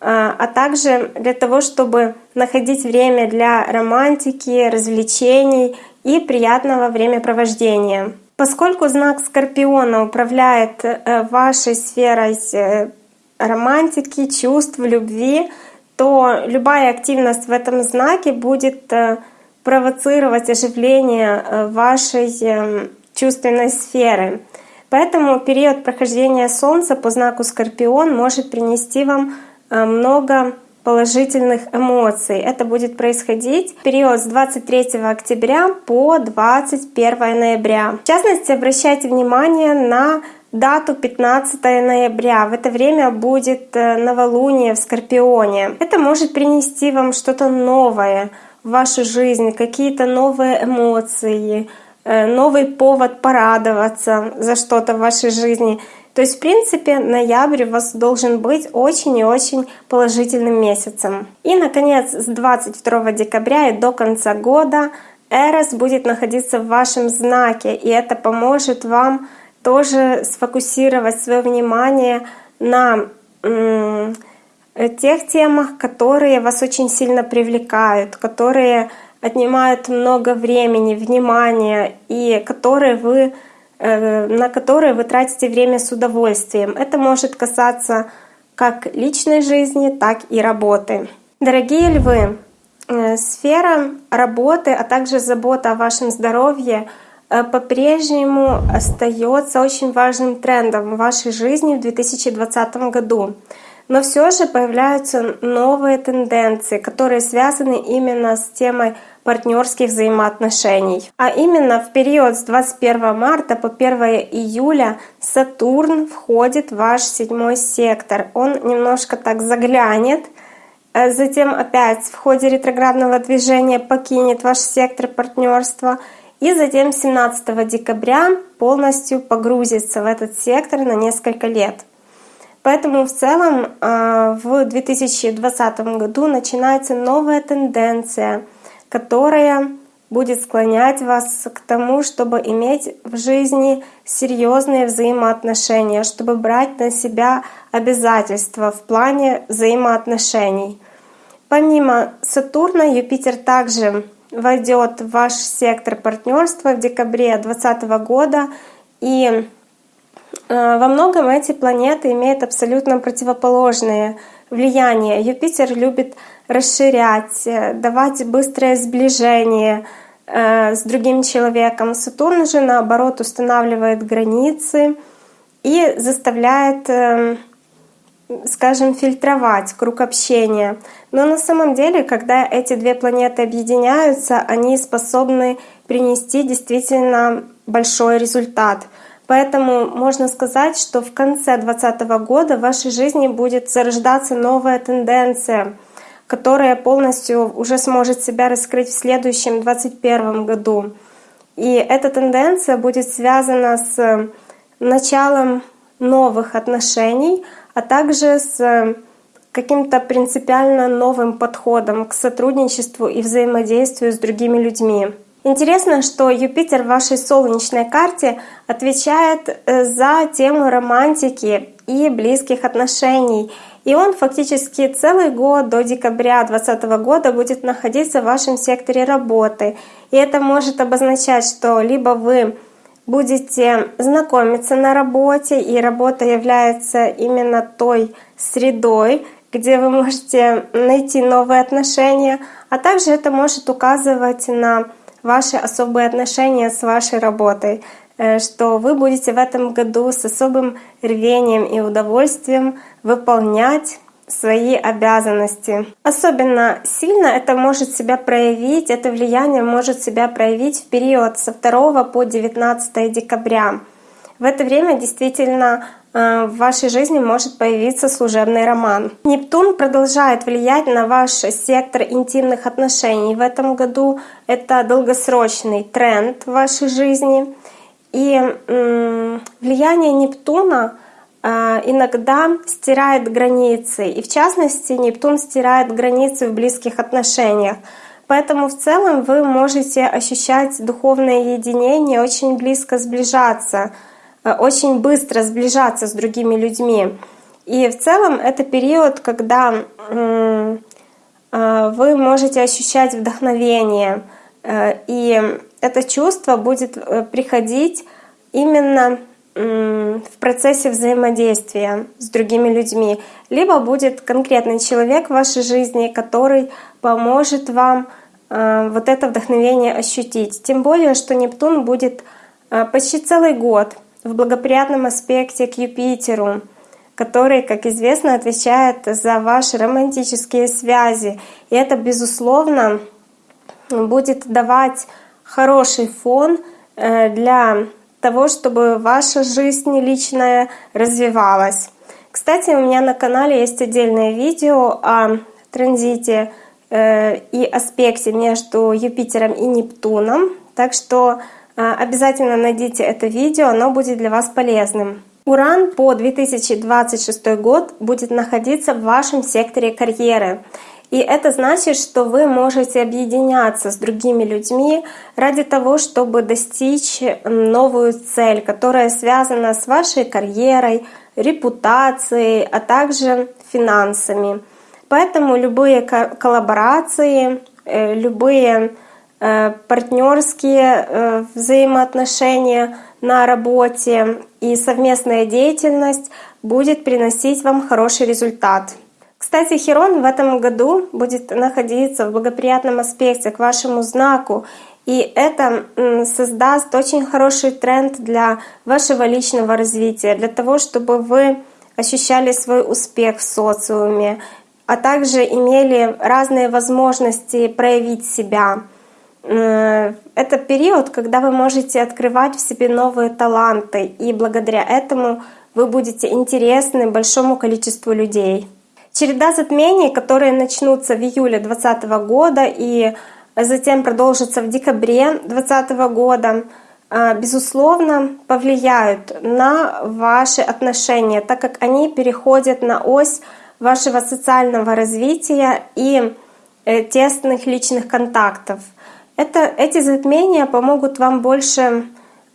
а, а также для того, чтобы находить время для романтики, развлечений и приятного времяпровождения. Поскольку знак Скорпиона управляет э, вашей сферой э, романтики, чувств, любви, то любая активность в этом знаке будет э, провоцировать оживление вашей чувственной сферы. Поэтому период прохождения Солнца по знаку Скорпион может принести вам много положительных эмоций. Это будет происходить в период с 23 октября по 21 ноября. В частности, обращайте внимание на дату 15 ноября. В это время будет э, новолуние в Скорпионе. Это может принести вам что-то новое в вашу жизнь, какие-то новые эмоции, э, новый повод порадоваться за что-то в вашей жизни. То есть, в принципе, ноябрь у вас должен быть очень и очень положительным месяцем. И, наконец, с 22 декабря и до конца года Эрос будет находиться в вашем знаке, и это поможет вам тоже сфокусировать свое внимание на тех темах, которые вас очень сильно привлекают, которые отнимают много времени, внимания и которые вы на которые вы тратите время с удовольствием. Это может касаться как личной жизни, так и работы. Дорогие львы, э, сфера работы, а также забота о вашем здоровье э, по-прежнему остается очень важным трендом в вашей жизни в 2020 году. Но все же появляются новые тенденции, которые связаны именно с темой партнерских взаимоотношений. А именно в период с 21 марта по 1 июля Сатурн входит в ваш седьмой сектор. Он немножко так заглянет, э, затем опять в ходе ретроградного движения покинет ваш сектор партнерства и затем 17 декабря полностью погрузится в этот сектор на несколько лет. Поэтому в целом э, в 2020 году начинается новая тенденция — которая будет склонять вас к тому, чтобы иметь в жизни серьезные взаимоотношения, чтобы брать на себя обязательства в плане взаимоотношений. Помимо Сатурна, Юпитер также войдет в ваш сектор партнерства в декабре 2020 года. И э, во многом эти планеты имеют абсолютно противоположные влияние. Юпитер любит расширять, давать быстрое сближение э, с другим человеком. Сатурн же, наоборот, устанавливает границы и заставляет, э, скажем, фильтровать круг общения. Но на самом деле, когда эти две планеты объединяются, они способны принести действительно большой результат — Поэтому можно сказать, что в конце 2020 года в вашей жизни будет зарождаться новая тенденция, которая полностью уже сможет себя раскрыть в следующем 2021 году. И эта тенденция будет связана с началом новых отношений, а также с каким-то принципиально новым подходом к сотрудничеству и взаимодействию с другими людьми. Интересно, что Юпитер в вашей солнечной карте отвечает э, за тему романтики и близких отношений. И он фактически целый год до декабря 2020 года будет находиться в вашем секторе работы. И это может обозначать, что либо вы будете знакомиться на работе, и работа является именно той средой, где вы можете найти новые отношения, а также это может указывать на ваши особые отношения с вашей работой, э, что вы будете в этом году с особым рвением и удовольствием выполнять свои обязанности. Особенно сильно это может себя проявить, это влияние может себя проявить в период со 2 по 19 декабря. В это время действительно э, в вашей жизни может появиться служебный роман. Нептун продолжает влиять на ваш сектор интимных отношений. В этом году это долгосрочный тренд в вашей жизни. И влияние Нептуна иногда стирает границы. И в частности, Нептун стирает границы в близких отношениях. Поэтому в целом вы можете ощущать духовное единение, очень близко сближаться, э, очень быстро сближаться с другими людьми. И в целом это период, когда э, вы можете ощущать вдохновение, э, и это чувство будет приходить именно в процессе взаимодействия с другими людьми. Либо будет конкретный человек в вашей жизни, который поможет вам Э, вот это вдохновение ощутить. Тем более, что Нептун будет э, почти целый год в благоприятном аспекте к Юпитеру, который, как известно, отвечает за ваши романтические связи. И это, безусловно, будет давать хороший фон э, для того, чтобы ваша жизнь личная развивалась. Кстати, у меня на канале есть отдельное видео о транзите Э, и аспекте между Юпитером и Нептуном. Так что э, обязательно найдите это видео, оно будет для вас полезным. Уран по 2026 год будет находиться в вашем секторе карьеры. И это значит, что вы можете объединяться с другими людьми ради того, чтобы достичь новую цель, которая связана с вашей карьерой, репутацией, а также финансами. Поэтому любые коллаборации, э, любые э, партнерские э, взаимоотношения на работе и совместная деятельность будет приносить вам хороший результат. Кстати, Херон в этом году будет находиться в благоприятном аспекте к вашему знаку, и это создаст очень хороший тренд для вашего личного развития, для того, чтобы вы ощущали свой успех в социуме, а также имели разные возможности проявить себя. Это период, когда вы можете открывать в себе новые таланты, и благодаря этому вы будете интересны большому количеству людей. Череда затмений, которые начнутся в июле 2020 года и затем продолжатся в декабре 2020 года, э, безусловно, повлияют на ваши отношения, так как они переходят на ось вашего социального развития и э, тесных личных контактов. Это, эти затмения помогут вам больше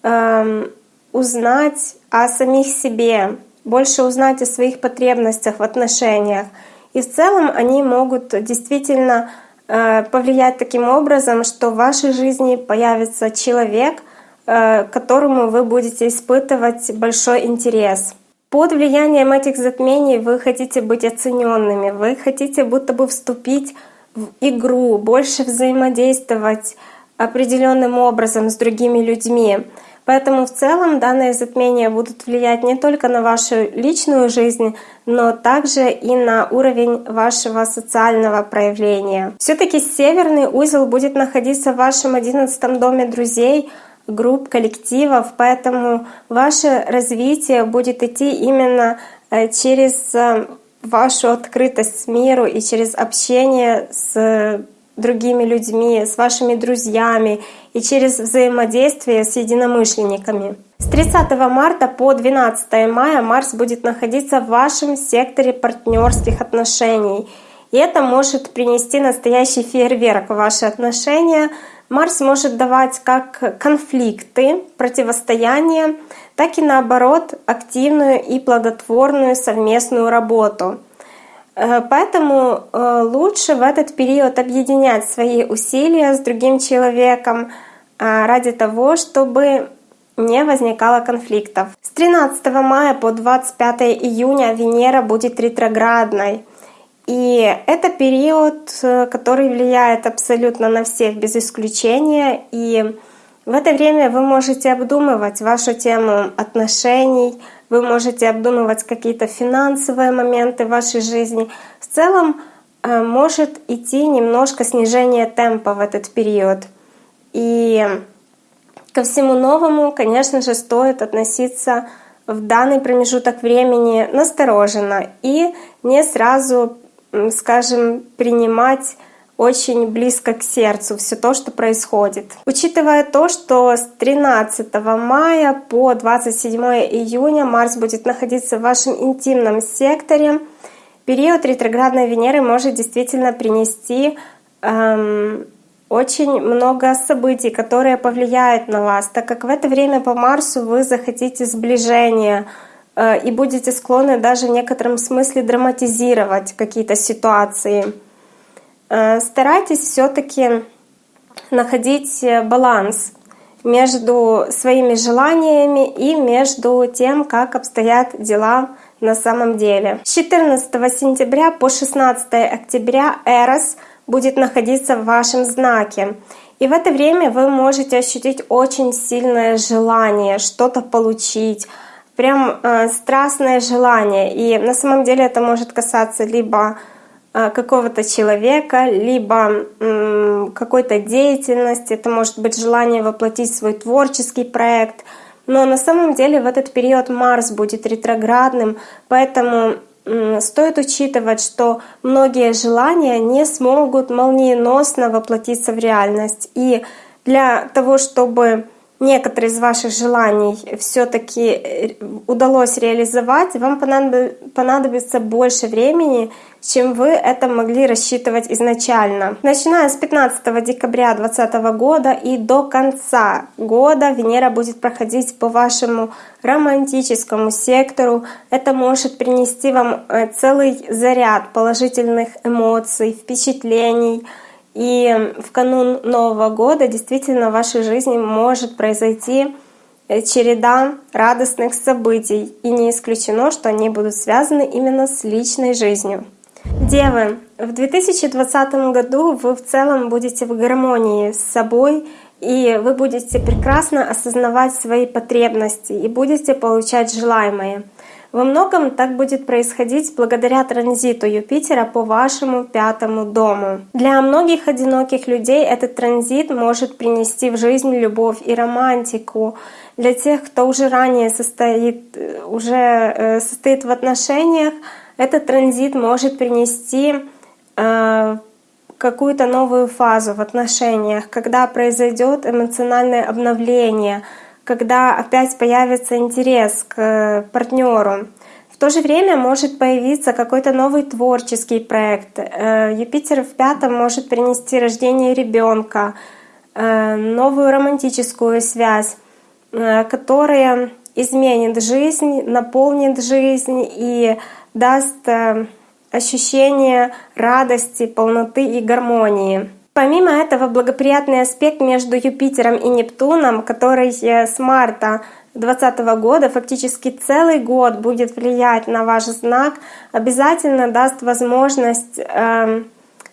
э, узнать о самих себе, больше узнать о своих потребностях в отношениях. И в целом они могут действительно э, повлиять таким образом, что в вашей жизни появится человек, э, которому вы будете испытывать большой интерес. Под влиянием этих затмений вы хотите быть оцененными, вы хотите будто бы вступить в игру, больше взаимодействовать определенным образом с другими людьми. Поэтому в целом данные затмения будут влиять не только на вашу личную жизнь, но также и на уровень вашего социального проявления. Все-таки северный узел будет находиться в вашем одиннадцатом доме друзей, групп, коллективов, поэтому ваше развитие будет идти именно э, через э, вашу открытость миру и через общение с другими людьми, с вашими друзьями и через взаимодействие с единомышленниками. С 30 марта по 12 мая Марс будет находиться в вашем секторе партнерских отношений. И это может принести настоящий фейерверк в ваши отношения, Марс может давать как конфликты, противостояние, так и наоборот активную и плодотворную совместную работу. Э, поэтому э, лучше в этот период объединять свои усилия с другим человеком э, ради того, чтобы не возникало конфликтов. С 13 мая по 25 июня Венера будет ретроградной. И это период, который влияет абсолютно на всех без исключения. И в это время вы можете обдумывать вашу тему отношений, вы можете обдумывать какие-то финансовые моменты в вашей жизни. В целом э, может идти немножко снижение темпа в этот период. И Ко всему новому, конечно же, стоит относиться в данный промежуток времени настороженно и не сразу, скажем, принимать очень близко к сердцу все то, что происходит. Учитывая то, что с 13 мая по 27 июня Марс будет находиться в вашем интимном секторе, период ретроградной Венеры может действительно принести эм, очень много событий, которые повлияют на вас, так как в это время по Марсу вы захотите сближения э, и будете склонны даже в некотором смысле драматизировать какие-то ситуации. Э, старайтесь все-таки находить э, баланс между своими желаниями и между тем, как обстоят дела на самом деле. С 14 сентября по 16 октября Эрос будет находиться в вашем знаке. И в это время вы можете ощутить очень сильное желание что-то получить, прям э, страстное желание. И на самом деле это может касаться либо какого-то человека, либо какой-то деятельности, это может быть желание воплотить свой творческий проект. Но на самом деле в этот период Марс будет ретроградным, поэтому стоит учитывать, что многие желания не смогут молниеносно воплотиться в реальность. И для того, чтобы некоторые из ваших желаний все-таки э, удалось реализовать, вам понадобится больше времени, чем вы это могли рассчитывать изначально. Начиная с 15 декабря 2020 года и до конца года Венера будет проходить по вашему романтическому сектору. Это может принести вам э, целый заряд положительных эмоций, впечатлений, и в канун Нового года действительно в вашей жизни может произойти э, череда радостных событий, и не исключено, что они будут связаны именно с личной жизнью. Девы, в 2020 году вы в целом будете в гармонии с собой, и вы будете прекрасно осознавать свои потребности и будете получать желаемое. Во многом так будет происходить благодаря транзиту Юпитера по вашему пятому дому. Для многих одиноких людей этот транзит может принести в жизнь любовь и романтику. Для тех, кто уже ранее состоит, уже э, состоит в отношениях, этот транзит может принести э, какую-то новую фазу в отношениях, когда произойдет эмоциональное обновление — когда опять появится интерес к э, партнеру. В то же время может появиться какой-то новый творческий проект. Э, Юпитер в пятом может принести рождение ребенка, э, новую романтическую связь, которая изменит жизнь, наполнит жизнь и даст ощущение радости, полноты и гармонии. Помимо этого, благоприятный аспект между Юпитером и Нептуном, который с марта 2020 года, фактически целый год будет влиять на ваш знак, обязательно даст возможность э,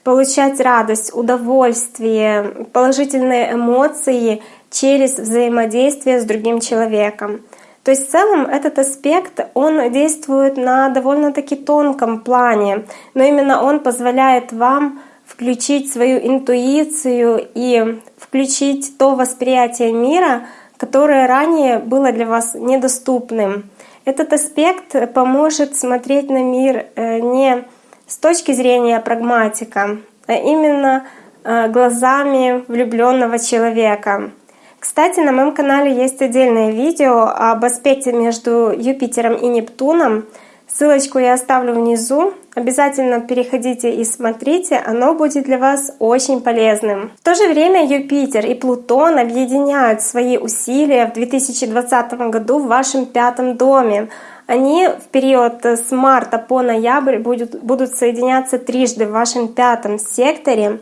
получать радость, удовольствие, положительные эмоции через взаимодействие с другим человеком. То есть в целом этот аспект, он действует на довольно-таки тонком плане, но именно он позволяет вам включить свою интуицию и включить то восприятие мира, которое ранее было для вас недоступным. Этот аспект поможет смотреть на мир э, не с точки зрения прагматика, а именно э, глазами влюбленного человека. Кстати, на моем канале есть отдельное видео об аспекте между Юпитером и Нептуном. Ссылочку я оставлю внизу. Обязательно переходите и смотрите, оно будет для вас очень полезным. В то же время Юпитер и Плутон объединяют свои усилия в 2020 году в вашем пятом доме. Они в период с марта по ноябрь будут, будут соединяться трижды в вашем пятом секторе.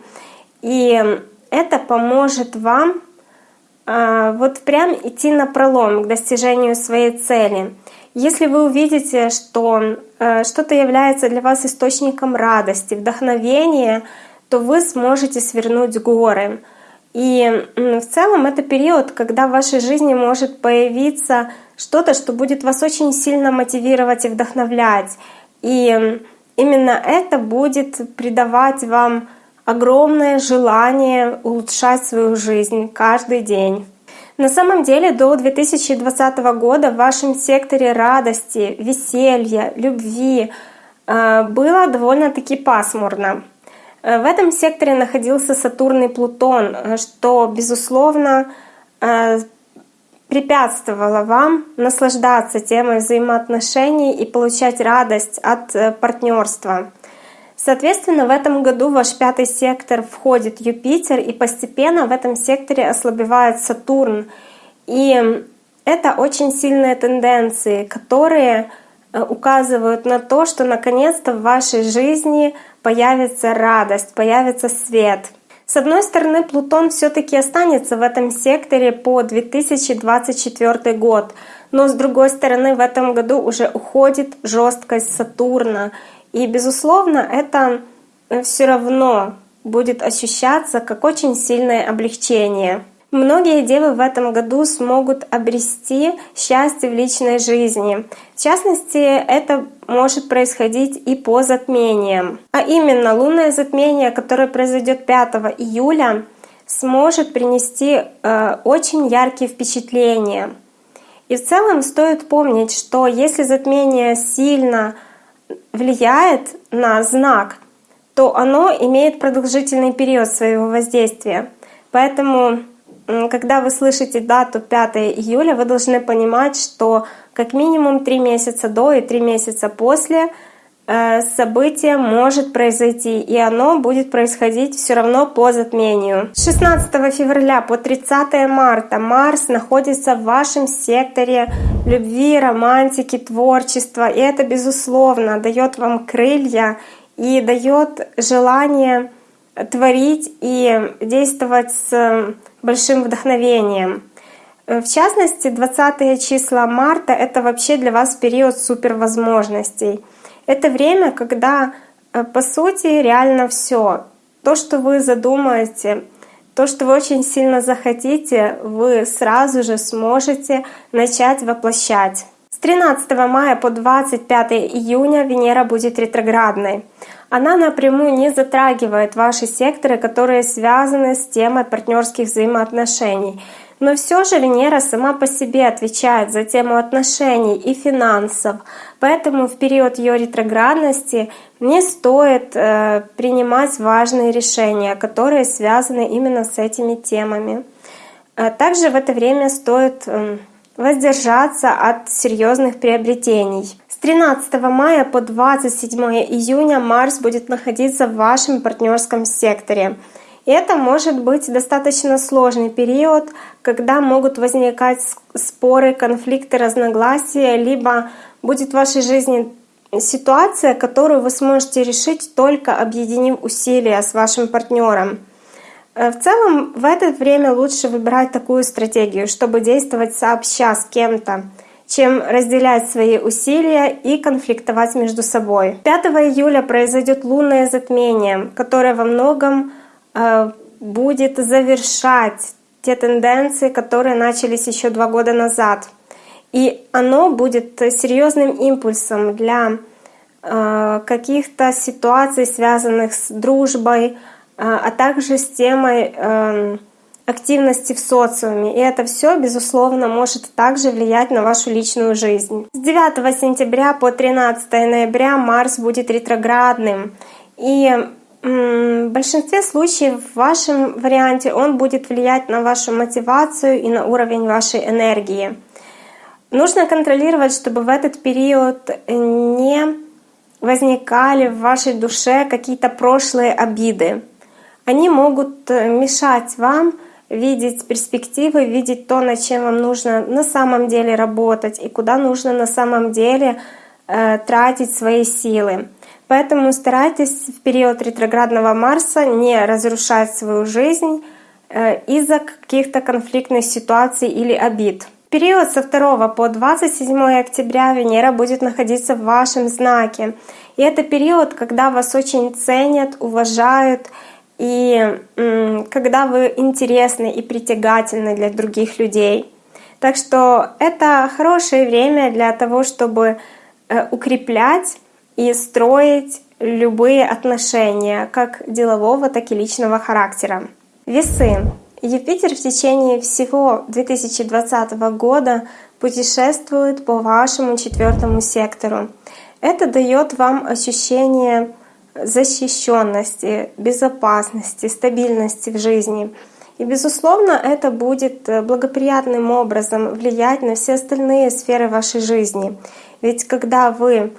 И это поможет вам э, вот прям идти на пролом к достижению своей цели. Если вы увидите, что э, что-то является для вас источником радости, вдохновения, то вы сможете свернуть горы. И в целом это период, когда в вашей жизни может появиться что-то, что будет вас очень сильно мотивировать и вдохновлять. И именно это будет придавать вам огромное желание улучшать свою жизнь каждый день. На самом деле до 2020 года в вашем секторе радости, веселья, любви э, было довольно-таки пасмурно. Э, в этом секторе находился Сатурн и Плутон, э, что, безусловно, препятствовало вам наслаждаться темой взаимоотношений и получать радость от партнерства. Соответственно, в этом году ваш пятый сектор входит Юпитер, и постепенно в этом секторе ослабевает Сатурн. И это очень сильные тенденции, которые э, указывают на то, что наконец-то в вашей жизни появится радость, появится свет. С одной стороны, Плутон все-таки останется в этом секторе по 2024 год, но с другой стороны, в этом году уже уходит жесткость Сатурна, и, безусловно, это э, все равно будет ощущаться как очень сильное облегчение. Многие девы в этом году смогут обрести счастье в личной жизни. В частности, это может происходить и по затмениям. А именно, лунное затмение, которое произойдет 5 июля, сможет принести э, очень яркие впечатления. И в целом стоит помнить, что если затмение сильно влияет на знак, то оно имеет продолжительный период своего воздействия. Поэтому, когда вы слышите дату 5 июля, вы должны понимать, что как минимум 3 месяца до и 3 месяца после событие может произойти, и оно будет происходить все равно по затмению. С 16 февраля по 30 марта Марс находится в вашем секторе любви, романтики, творчества, и это, безусловно, дает вам крылья и дает желание творить и действовать с большим вдохновением. Э, в частности, 20 числа марта — это вообще для вас период супервозможностей. Это время, когда, э, по сути, реально все. То, что вы задумаете, то, что вы очень сильно захотите, вы сразу же сможете начать воплощать. С 13 мая по 25 июня Венера будет ретроградной. Она напрямую не затрагивает ваши секторы, которые связаны с темой партнерских взаимоотношений. Но все же Венера сама по себе отвечает за тему отношений и финансов, поэтому в период ее ретроградности не стоит э, принимать важные решения, которые связаны именно с этими темами. Э, также в это время стоит э, воздержаться от серьезных приобретений. С 13 мая по 27 июня Марс будет находиться в вашем партнерском секторе. Это может быть достаточно сложный период, когда могут возникать споры, конфликты, разногласия, либо будет в вашей жизни ситуация, которую вы сможете решить только объединив усилия с вашим партнером. Э, в целом, в это время лучше выбирать такую стратегию, чтобы действовать сообща с кем-то, чем разделять свои усилия и конфликтовать между собой. 5 июля произойдет лунное затмение, которое во многом будет завершать те тенденции, которые начались еще два года назад. И оно будет серьезным импульсом для э, каких-то ситуаций, связанных с дружбой, э, а также с темой активности в социуме. И это все, безусловно, может также влиять на вашу личную жизнь. С 9 сентября по 13 ноября Марс будет ретроградным. И в большинстве случаев в вашем варианте он будет влиять на вашу мотивацию и на уровень вашей энергии. Нужно контролировать, чтобы в этот период не возникали в вашей душе какие-то прошлые обиды. Они могут э, мешать вам видеть перспективы, видеть то, над чем вам нужно на самом деле работать и куда нужно на самом деле э, тратить свои силы. Поэтому старайтесь в период ретроградного Марса не разрушать свою жизнь э, из-за каких-то конфликтных ситуаций или обид. В период со 2 по 27 октября Венера будет находиться в вашем знаке. И это период, когда вас очень ценят, уважают, и когда вы интересны и притягательны для других людей. Так что это хорошее время для того, чтобы э, укреплять и строить любые отношения, как делового, так и личного характера. Весы. Юпитер в течение всего 2020 года путешествует по вашему четвертому сектору. Это дает вам ощущение защищенности, безопасности, стабильности в жизни. И, безусловно, это будет э, благоприятным образом влиять на все остальные сферы вашей жизни. Ведь когда вы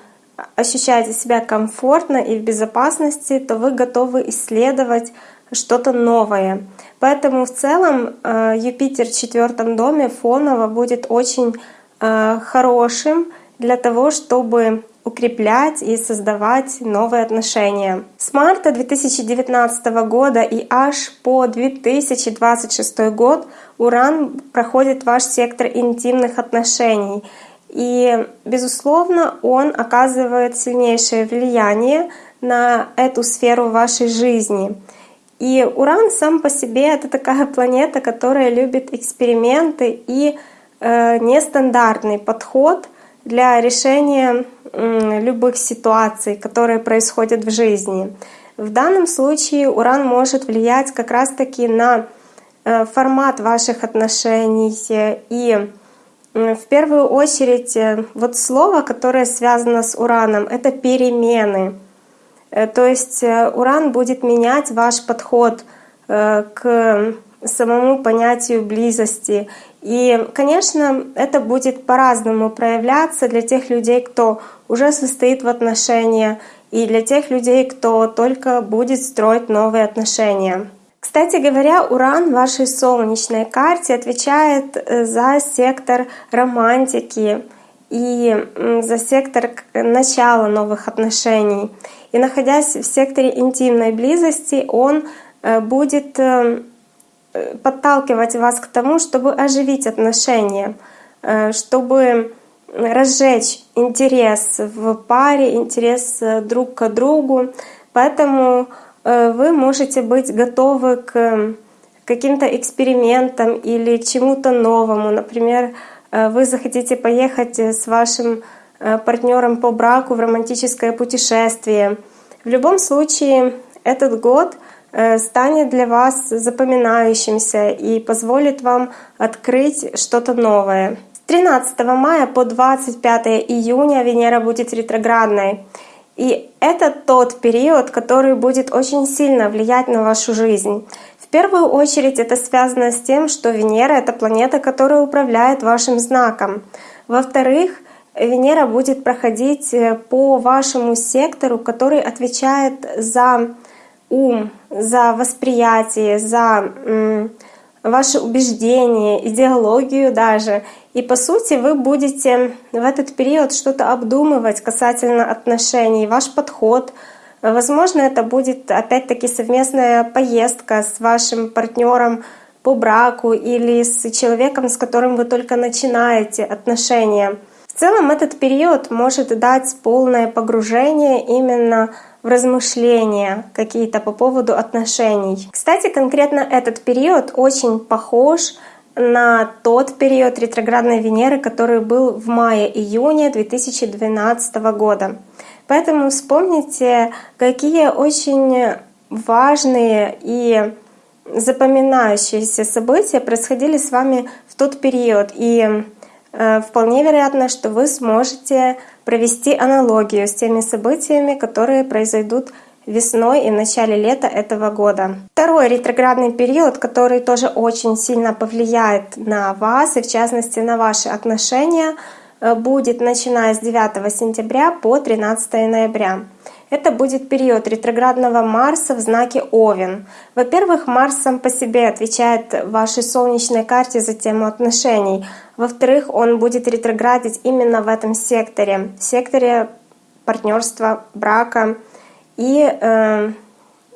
ощущаете себя комфортно и в безопасности, то вы готовы исследовать что-то новое. Поэтому в целом э, Юпитер в четвертом доме фоново будет очень э, хорошим для того, чтобы укреплять и создавать новые отношения. С марта 2019 года и аж по 2026 год Уран проходит ваш сектор интимных отношений. И, безусловно, он оказывает сильнейшее влияние на эту сферу вашей жизни. И Уран сам по себе — это такая планета, которая любит эксперименты и э, нестандартный подход для решения любых ситуаций, которые происходят в жизни. В данном случае Уран может влиять как раз-таки на э, формат ваших отношений. И в первую очередь э, вот слово, которое связано с Ураном, это перемены. Э, то есть Уран будет менять ваш подход к самому понятию близости. И, конечно, это будет по-разному проявляться для тех людей, кто уже состоит в отношениях, и для тех людей, кто только будет строить новые отношения. Кстати говоря, Уран в вашей солнечной карте отвечает э, за сектор романтики и за сектор начала новых отношений. И находясь в секторе интимной близости, он э, будет э, подталкивать вас к тому, чтобы оживить отношения, чтобы разжечь интерес в паре, интерес друг к другу. Поэтому вы можете быть готовы к каким-то экспериментам или чему-то новому. Например, э, вы захотите поехать с вашим партнером по браку в романтическое путешествие. В любом случае, этот год станет для вас запоминающимся и позволит вам открыть что-то новое. 13 мая по 25 июня Венера будет ретроградной. И это тот период, который будет очень сильно влиять на вашу жизнь. В первую очередь это связано с тем, что Венера — это планета, которая управляет вашим знаком. Во-вторых, Венера будет проходить э, по вашему сектору, который отвечает за ум, за восприятие, за ваши убеждения, идеологию даже. И по сути вы будете в этот период что-то обдумывать касательно отношений, ваш подход. Возможно, это будет опять-таки совместная поездка с вашим партнером по браку или с человеком, с которым вы только начинаете отношения. В целом этот период может дать полное погружение именно в размышления какие-то по поводу отношений. Кстати, конкретно этот период очень похож тот период ретроградной Венеры, который был в мае-июне 2012 года. Поэтому вспомните, какие очень важные и запоминающиеся события происходили с вами в тот период. И э, вполне вероятно, что вы сможете провести аналогию с теми событиями, которые произойдут весной и в начале лета этого года. Второй ретроградный период, который тоже очень сильно повлияет на вас и в частности на ваши отношения, э, будет начиная с 9 сентября по 13 ноября. Это будет период ретроградного Марса в знаке Овен. Во-первых, Марс сам по себе отвечает вашей солнечной карте за тему отношений. Во-вторых, он будет ретроградить именно в этом секторе, в секторе партнерства, брака, и э,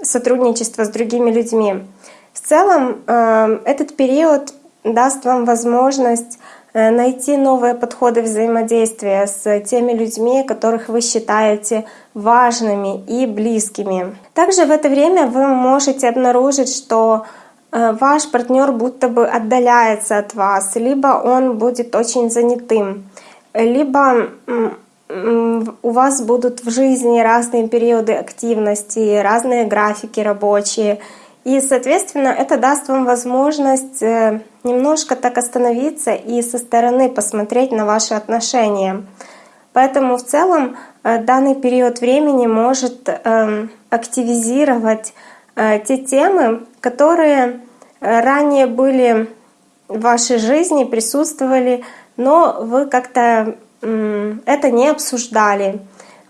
сотрудничество с другими людьми. В целом э, этот период даст вам возможность э, найти новые подходы взаимодействия с теми людьми, которых вы считаете важными и близкими. Также в это время вы можете обнаружить, что ваш партнер будто бы отдаляется от вас, либо он будет очень занятым, либо у вас будут в жизни разные периоды активности, разные графики рабочие. И, соответственно, это даст вам возможность э, немножко так остановиться и со стороны посмотреть на ваши отношения. Поэтому в целом э, данный период времени может эм, активизировать э, те темы, которые ранее были в вашей жизни, присутствовали, но вы как-то это не обсуждали.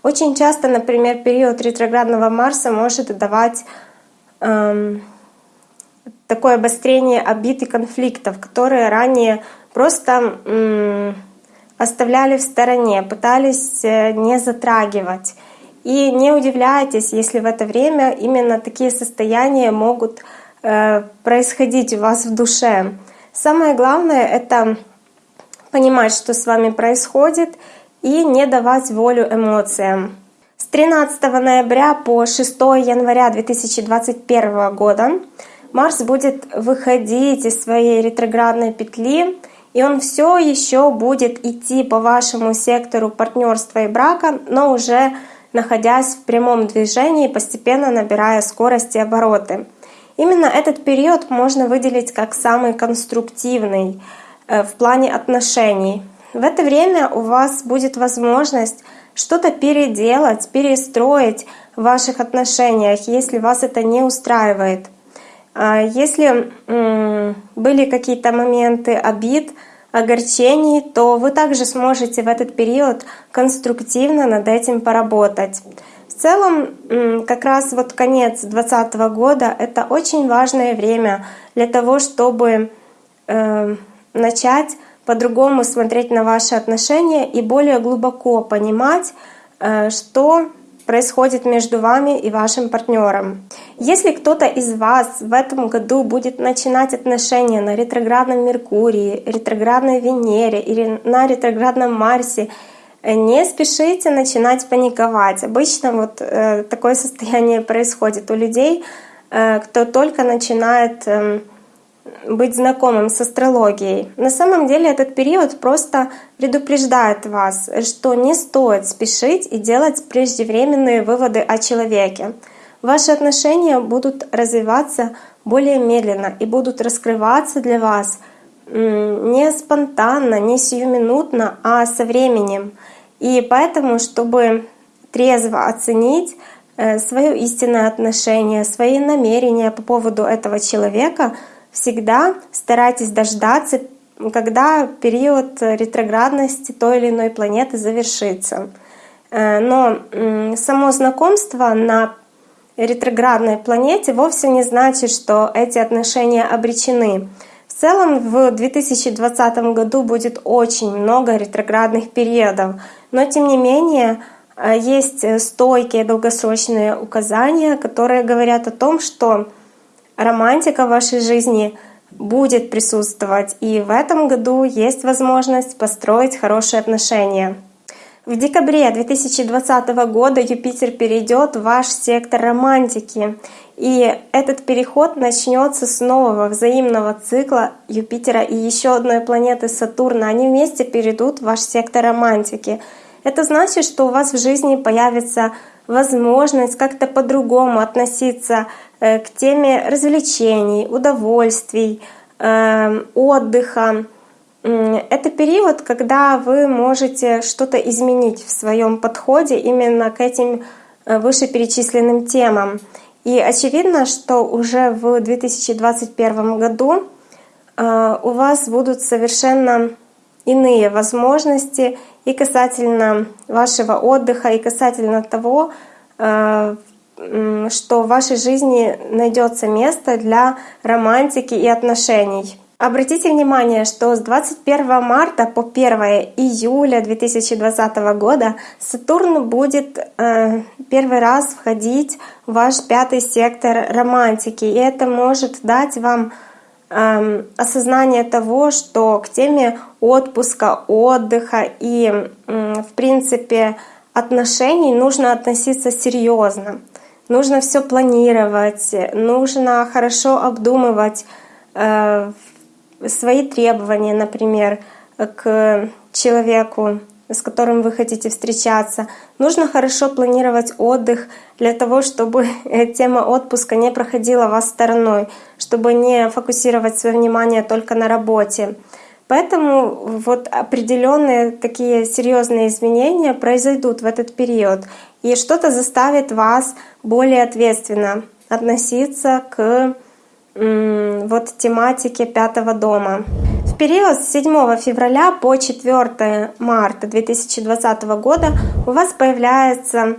Очень часто, например, период ретроградного Марса может давать эм, такое обострение обид и конфликтов, которые ранее просто эм, оставляли в стороне, пытались э, не затрагивать. И не удивляйтесь, если в это время именно такие состояния могут э, происходить у вас в душе. Самое главное — это понимать, что с вами происходит, и не давать волю эмоциям. С 13 ноября по 6 января 2021 года Марс будет выходить из своей ретроградной петли, и он все еще будет идти по вашему сектору партнерства и брака, но уже находясь в прямом движении, постепенно набирая скорость и обороты. Именно этот период можно выделить как самый конструктивный в плане отношений. В это время у вас будет возможность что-то переделать, перестроить в ваших отношениях, если вас это не устраивает. А если были какие-то моменты обид, огорчений, то вы также сможете в этот период конструктивно над этим поработать. В целом, как раз вот конец 2020 года — это очень важное время для того, чтобы э, начать по-другому смотреть на ваши отношения и более глубоко понимать, э, что происходит между вами и вашим партнером. Если кто-то из вас в этом году будет начинать отношения на ретроградном Меркурии, ретроградной Венере или на ретроградном Марсе, э, не спешите начинать паниковать. Обычно вот э, такое состояние происходит у людей, кто только начинает э, быть знакомым с астрологией. На самом деле этот период просто предупреждает вас, что не стоит спешить и делать преждевременные выводы о человеке. Ваши отношения будут развиваться более медленно и будут раскрываться для вас не спонтанно, не сиюминутно, а со временем. И поэтому, чтобы трезво оценить э, свое истинное отношение, свои намерения по поводу этого человека — всегда старайтесь дождаться, когда период ретроградности той или иной планеты завершится. Э, но само знакомство на ретроградной планете вовсе не значит, что эти отношения обречены. В целом в 2020 году будет очень много ретроградных периодов, но тем не менее э, есть стойкие долгосрочные указания, которые говорят о том, что романтика в вашей жизни будет присутствовать, и в этом году есть возможность построить хорошие отношения. В декабре 2020 года Юпитер перейдет в ваш сектор романтики, и этот переход начнется с нового взаимного цикла Юпитера и еще одной планеты Сатурна. Они вместе перейдут в ваш сектор романтики. Это значит, что у вас в жизни появится возможность как-то по-другому относиться Э, к теме развлечений, удовольствий, эм, отдыха. Это период, когда вы можете что-то изменить в своем подходе именно к этим э, вышеперечисленным темам. И очевидно, что уже в 2021 году э, у вас будут совершенно иные возможности и касательно вашего отдыха, и касательно того, что в вашей жизни найдется место для романтики и отношений. Обратите внимание, что с 21 марта по 1 июля 2020 года Сатурн будет э, первый раз входить в ваш пятый сектор романтики, и это может дать вам э, осознание того, что к теме отпуска, отдыха и, в принципе, отношений нужно относиться серьезно. Нужно все планировать, нужно хорошо обдумывать э, свои требования, например, к человеку, с которым вы хотите встречаться. Нужно хорошо планировать отдых для того, чтобы тема отпуска не проходила вас стороной, чтобы не фокусировать свое внимание только на работе. Поэтому вот определенные такие серьезные изменения произойдут в этот период, и что-то заставит вас более ответственно относиться к вот тематике пятого дома. Период с 7 февраля по 4 марта 2020 года у вас появляется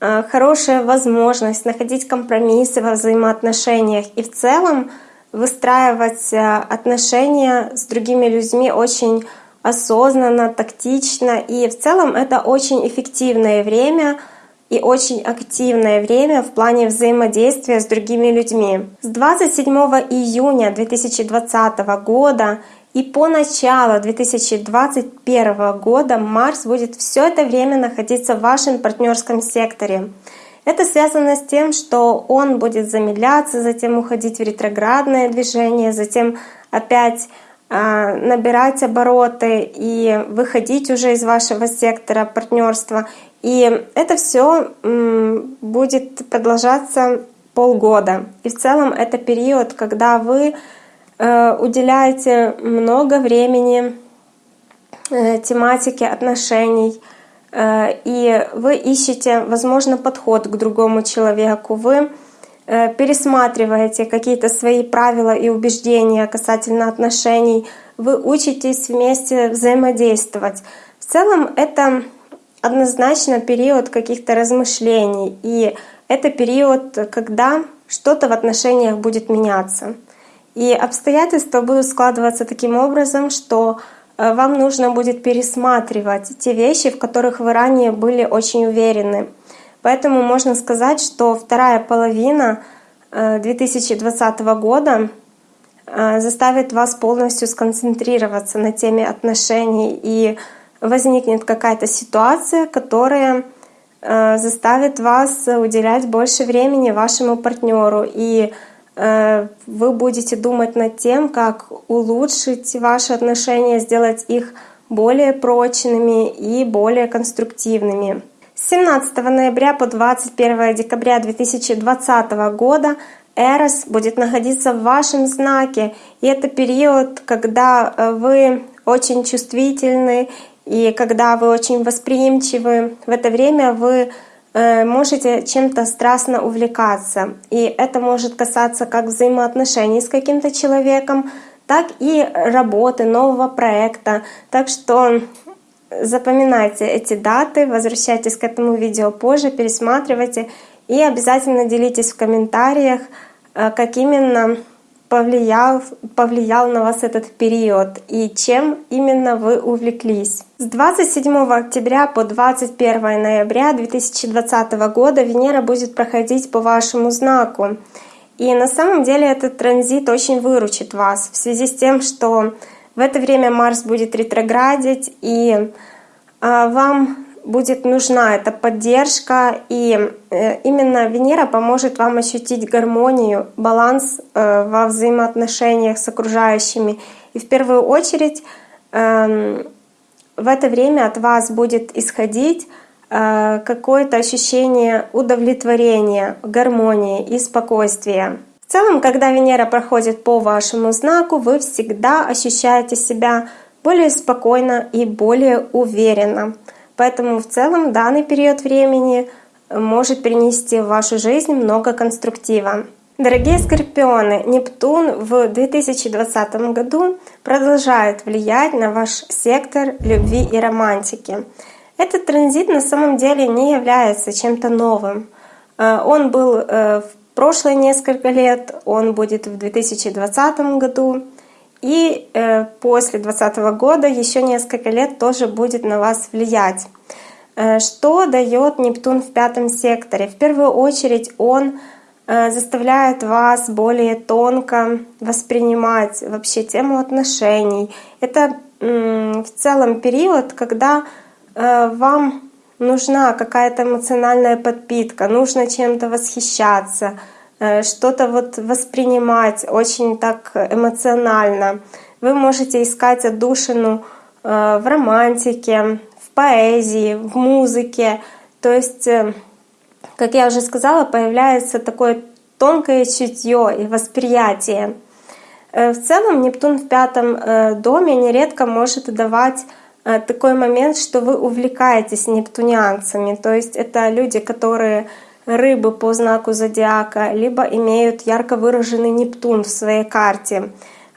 э, хорошая возможность находить компромиссы во взаимоотношениях и в целом выстраивать э, отношения с другими людьми очень осознанно, тактично. И в целом это очень эффективное время и очень активное время в плане взаимодействия с другими людьми. С 27 июня 2020 года и по началу 2021 года Марс будет все это время находиться в вашем партнерском секторе. Это связано с тем, что он будет замедляться, затем уходить в ретроградное движение, затем опять а, набирать обороты и выходить уже из вашего сектора партнерства. И это все будет продолжаться полгода. И в целом это период, когда вы уделяете много времени э, тематике отношений, Э, и вы ищете, возможно, подход к другому человеку, вы э, пересматриваете какие-то свои правила и убеждения касательно отношений, вы учитесь вместе взаимодействовать. В целом это однозначно период каких-то размышлений, и это период, когда что-то в отношениях будет меняться. И обстоятельства будут складываться таким образом, что Э, вам нужно будет пересматривать те вещи, в которых вы ранее были очень уверены. Поэтому можно сказать, что вторая половина 2020 э, года э, заставит вас полностью сконцентрироваться на теме отношений и возникнет какая-то ситуация, которая заставит вас уделять больше времени вашему партнеру и вы будете думать над тем, как улучшить ваши отношения, сделать их более прочными и более конструктивными. С 17 ноября по 21 декабря 2020 года Эрос будет находиться в вашем знаке, и это период, когда э, вы очень чувствительны и когда вы очень восприимчивы. В это время вы Э, можете чем-то страстно увлекаться. И это может касаться как взаимоотношений с каким-то человеком, так и работы, нового проекта. Так что запоминайте эти даты, возвращайтесь к этому видео позже, пересматривайте и обязательно делитесь в комментариях, э, как именно повлиял, повлиял на вас этот период и чем именно вы увлеклись. С 27 октября по 21 ноября 2020 года Венера будет проходить по вашему знаку. И на самом деле этот транзит очень выручит вас в связи с тем, что в это время Марс будет ретроградить, и а, вам будет нужна эта поддержка, и э, именно Венера поможет вам ощутить гармонию, баланс э, во взаимоотношениях с окружающими. И в первую очередь эм, в это время от вас будет исходить э, какое-то ощущение удовлетворения, гармонии и спокойствия. В целом, когда Венера проходит по вашему знаку, вы всегда ощущаете себя более спокойно и более уверенно. Поэтому в целом данный период времени может принести в вашу жизнь много конструктива. Дорогие скорпионы, Нептун в 2020 году продолжает влиять на ваш сектор любви и романтики. Этот транзит на самом деле не является чем-то новым. Э, он был э, в прошлые несколько лет, он будет в 2020 году. И э, после 2020 года еще несколько лет тоже будет на вас влиять. Э, что дает Нептун в пятом секторе? В первую очередь он э, заставляет вас более тонко воспринимать вообще тему отношений. Это в целом период, когда вам нужна какая-то эмоциональная подпитка, нужно чем-то восхищаться, Э, что-то вот воспринимать очень так эмоционально. Вы можете искать отдушину э, в романтике, в поэзии, в музыке. То есть, э, как я уже сказала, появляется такое тонкое чутье и восприятие. Э, в целом Нептун в пятом э, доме нередко может давать такой момент, что вы увлекаетесь нептунианцами. То есть это люди, которые рыбы по знаку зодиака, либо имеют ярко выраженный Нептун в своей карте.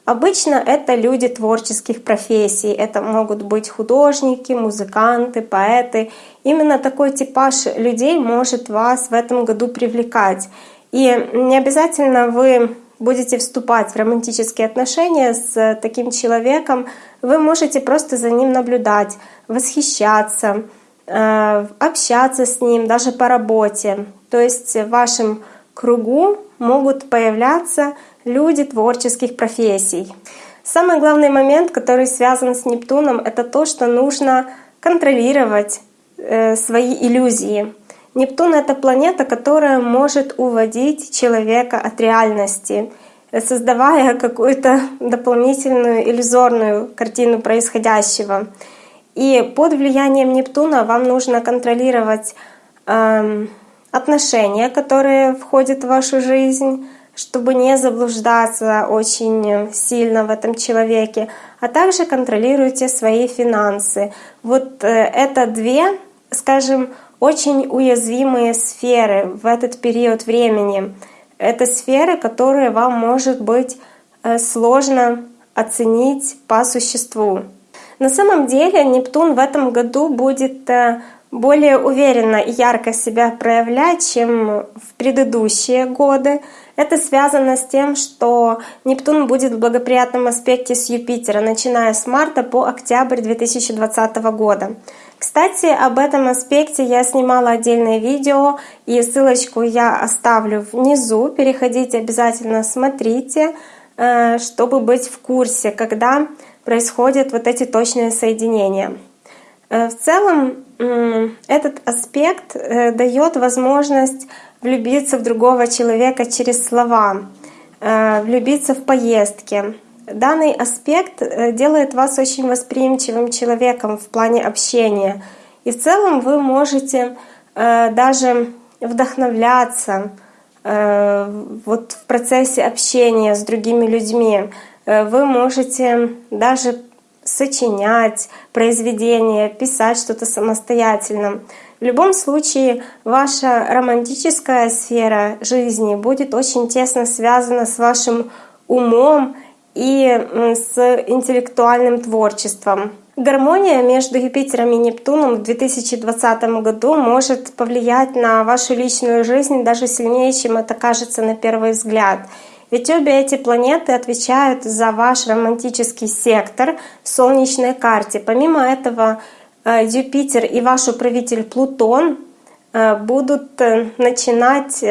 Обычно это люди творческих профессий. Это могут быть художники, музыканты, поэты. Именно такой типаж людей может вас в этом году привлекать. И не обязательно вы будете вступать в романтические отношения с таким человеком, вы можете просто за ним наблюдать, восхищаться, э, общаться с ним, даже по работе. То есть в вашем кругу могут появляться люди творческих профессий. Самый главный момент, который связан с Нептуном, это то, что нужно контролировать э, свои иллюзии. Нептун — это планета, которая может уводить человека от реальности, создавая какую-то дополнительную иллюзорную картину происходящего. И под влиянием Нептуна вам нужно контролировать э, отношения, которые входят в вашу жизнь, чтобы не заблуждаться очень сильно в этом человеке, а также контролируйте свои финансы. Вот э, это две, скажем, очень уязвимые сферы в этот период времени. Это сферы, которые вам может быть э, сложно оценить по существу. На самом деле Нептун в этом году будет э, более уверенно и ярко себя проявлять, чем в предыдущие годы. Это связано с тем, что Нептун будет в благоприятном аспекте с Юпитера, начиная с марта по октябрь 2020 года. Кстати, об этом аспекте я снимала отдельное видео, и ссылочку я оставлю внизу. Переходите обязательно, смотрите, э, чтобы быть в курсе, когда происходят вот эти точные соединения. Э, в целом этот аспект э, дает возможность влюбиться в другого человека через слова, э, влюбиться в поездки. Данный аспект делает вас очень восприимчивым человеком в плане общения. И в целом вы можете даже вдохновляться вот в процессе общения с другими людьми. Вы можете даже сочинять произведения, писать что-то самостоятельно. В любом случае, ваша романтическая сфера жизни будет очень тесно связана с вашим умом и с интеллектуальным творчеством. Гармония между Юпитером и Нептуном в 2020 году может повлиять на вашу личную жизнь даже сильнее, чем это кажется на первый взгляд. Ведь обе эти планеты отвечают за ваш романтический сектор в солнечной карте. Помимо этого, э, Юпитер и ваш управитель Плутон э, будут э, начинать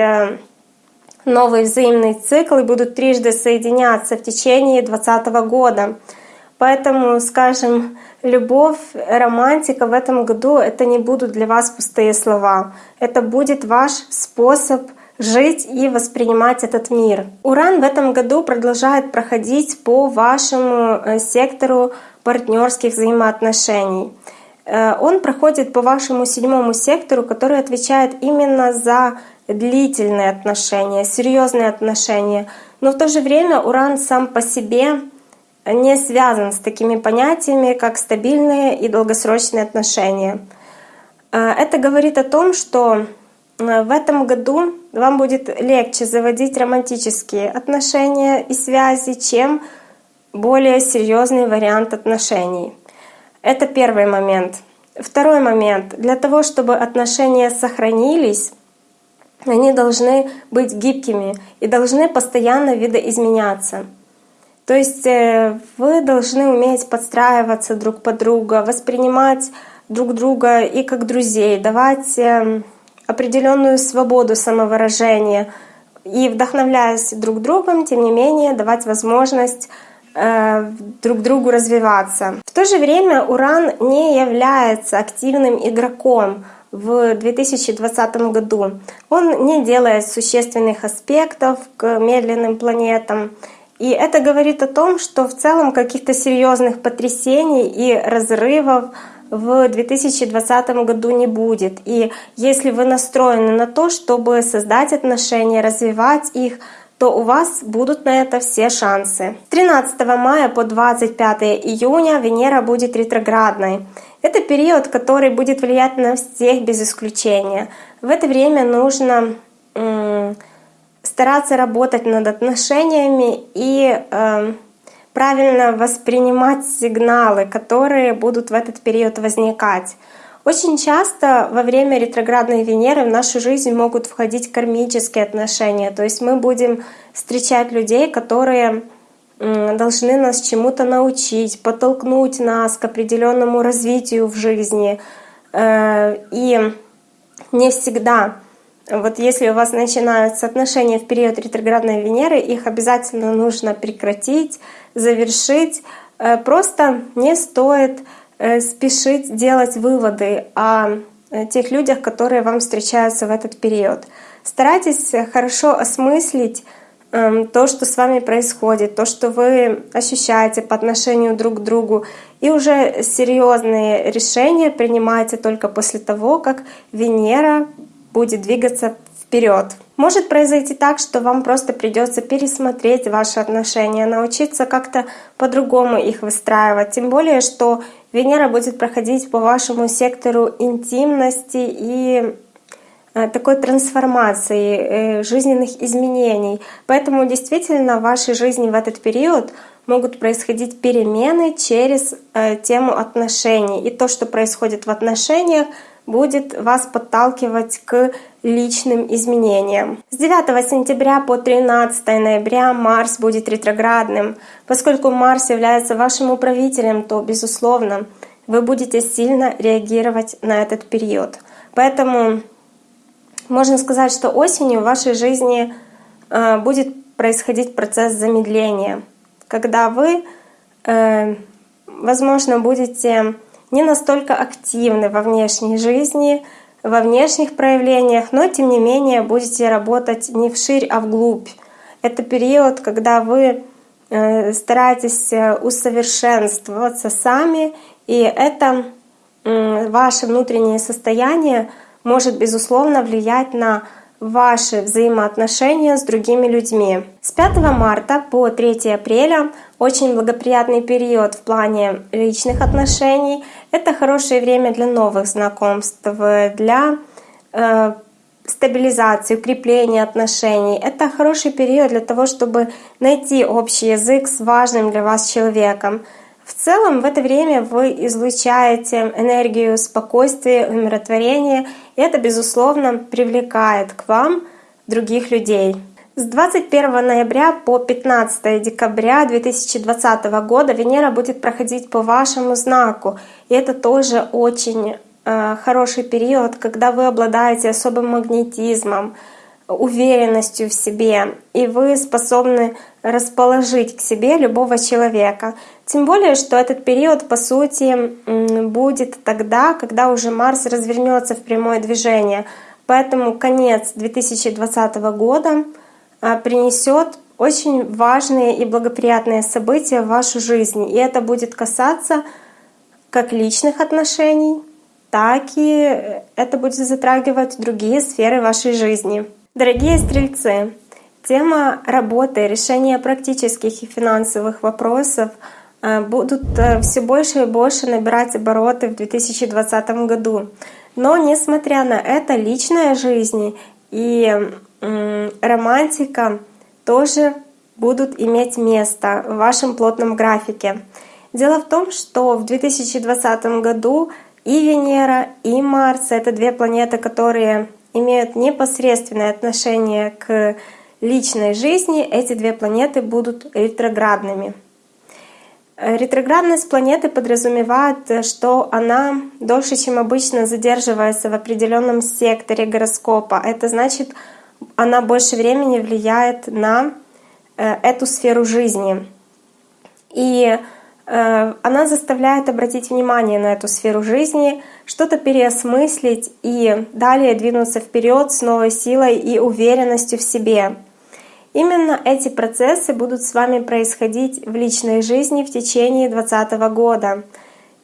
новый взаимный цикл и будут трижды соединяться в течение 2020 года. Поэтому, скажем, любовь, романтика в этом году — это не будут для вас пустые слова. Это будет ваш способ — жить и воспринимать этот мир. Уран в этом году продолжает проходить по вашему э, сектору партнерских взаимоотношений. Э, он проходит по вашему седьмому сектору, который отвечает именно за длительные отношения, серьезные отношения. Но в то же время Уран сам по себе не связан с такими понятиями, как стабильные и долгосрочные отношения. Э, это говорит о том, что в этом году вам будет легче заводить романтические отношения и связи, чем более серьезный вариант отношений. Это первый момент. Второй момент. Для того, чтобы отношения сохранились, они должны быть гибкими и должны постоянно видоизменяться. То есть э, вы должны уметь подстраиваться друг под друга, воспринимать друг друга и как друзей, давать эм, определенную свободу самовыражения и вдохновляясь друг другом, тем не менее давать возможность э, друг другу развиваться. В то же время Уран не является активным игроком в 2020 году. Он не делает существенных аспектов к медленным планетам. И это говорит о том, что в целом каких-то серьезных потрясений и разрывов в 2020 году не будет. И если вы настроены на то, чтобы создать отношения, развивать их, то у вас будут на это все шансы. 13 мая по 25 июня Венера будет ретроградной. Это период, который будет влиять на всех без исключения. В это время нужно стараться работать над отношениями и э, правильно воспринимать сигналы, которые будут в этот период возникать. Очень часто во время ретроградной Венеры в нашу жизнь могут входить кармические отношения. То есть мы будем встречать людей, которые должны нас чему-то научить, подтолкнуть нас к определенному развитию в жизни. Э, и не всегда вот если у вас начинаются отношения в период ретроградной Венеры, их обязательно нужно прекратить, завершить. Э, просто не стоит э, спешить делать выводы о э, тех людях, которые вам встречаются в этот период. Старайтесь хорошо осмыслить эм, то, что с вами происходит, то, что вы ощущаете по отношению друг к другу. И уже серьезные решения принимайте только после того, как Венера будет двигаться вперед. Может произойти так, что вам просто придется пересмотреть ваши отношения, научиться как-то по-другому их выстраивать. Тем более, что Венера будет проходить по вашему сектору интимности и э, такой трансформации, э, жизненных изменений. Поэтому действительно в вашей жизни в этот период могут происходить перемены через э, тему отношений. И то, что происходит в отношениях, будет вас подталкивать к личным изменениям. С 9 сентября по 13 ноября Марс будет ретроградным. Поскольку Марс является вашим управителем, то, безусловно, вы будете сильно реагировать на этот период. Поэтому можно сказать, что осенью в вашей жизни э, будет происходить процесс замедления, когда вы, э, возможно, будете не настолько активны во внешней жизни, во внешних проявлениях, но тем не менее будете работать не вширь, а вглубь. Это период, когда вы э, стараетесь э, усовершенствоваться сами, и это ваше внутреннее состояние может, безусловно, влиять на ваши взаимоотношения с другими людьми. С 5 марта по 3 апреля очень благоприятный период в плане личных отношений. Это хорошее время для новых знакомств, для э, стабилизации, укрепления отношений. Это хороший период для того, чтобы найти общий язык с важным для вас человеком. В целом в это время вы излучаете энергию спокойствия, умиротворения, и это, безусловно, привлекает к вам других людей. С 21 ноября по 15 декабря 2020 года Венера будет проходить по вашему знаку. И это тоже очень э, хороший период, когда вы обладаете особым магнетизмом, уверенностью в себе, и вы способны расположить к себе любого человека. Тем более, что этот период, по сути, будет тогда, когда уже Марс развернется в прямое движение. Поэтому конец 2020 года принесет очень важные и благоприятные события в вашу жизнь. И это будет касаться как личных отношений, так и это будет затрагивать другие сферы вашей жизни. Дорогие стрельцы, тема работы, решения практических и финансовых вопросов э, будут э, все больше и больше набирать обороты в 2020 году. Но несмотря на это, личная жизнь и романтика тоже будут иметь место в вашем плотном графике. Дело в том, что в 2020 году и Венера, и Марс — это две планеты, которые имеют непосредственное отношение к личной жизни, эти две планеты будут ретроградными. Ретроградность планеты подразумевает, что она дольше, чем обычно, задерживается в определенном секторе гороскопа. Это значит, она больше времени влияет на э, эту сферу жизни. И Э, она заставляет обратить внимание на эту сферу жизни, что-то переосмыслить и далее двинуться вперед с новой силой и уверенностью в себе. Именно эти процессы будут с вами происходить в личной жизни в течение 2020 года.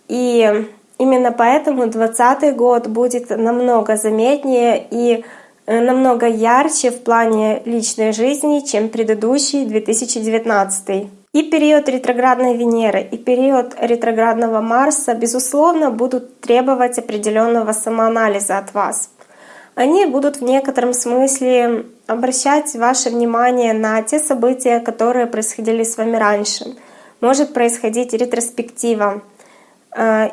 И Именно поэтому 2020 год будет намного заметнее и намного ярче в плане личной жизни, чем предыдущий 2019. И период ретроградной Венеры, и период ретроградного Марса, безусловно, будут требовать определенного самоанализа от вас. Они будут в некотором смысле обращать ваше внимание на те события, которые происходили с вами раньше. Может происходить ретроспектива. Э,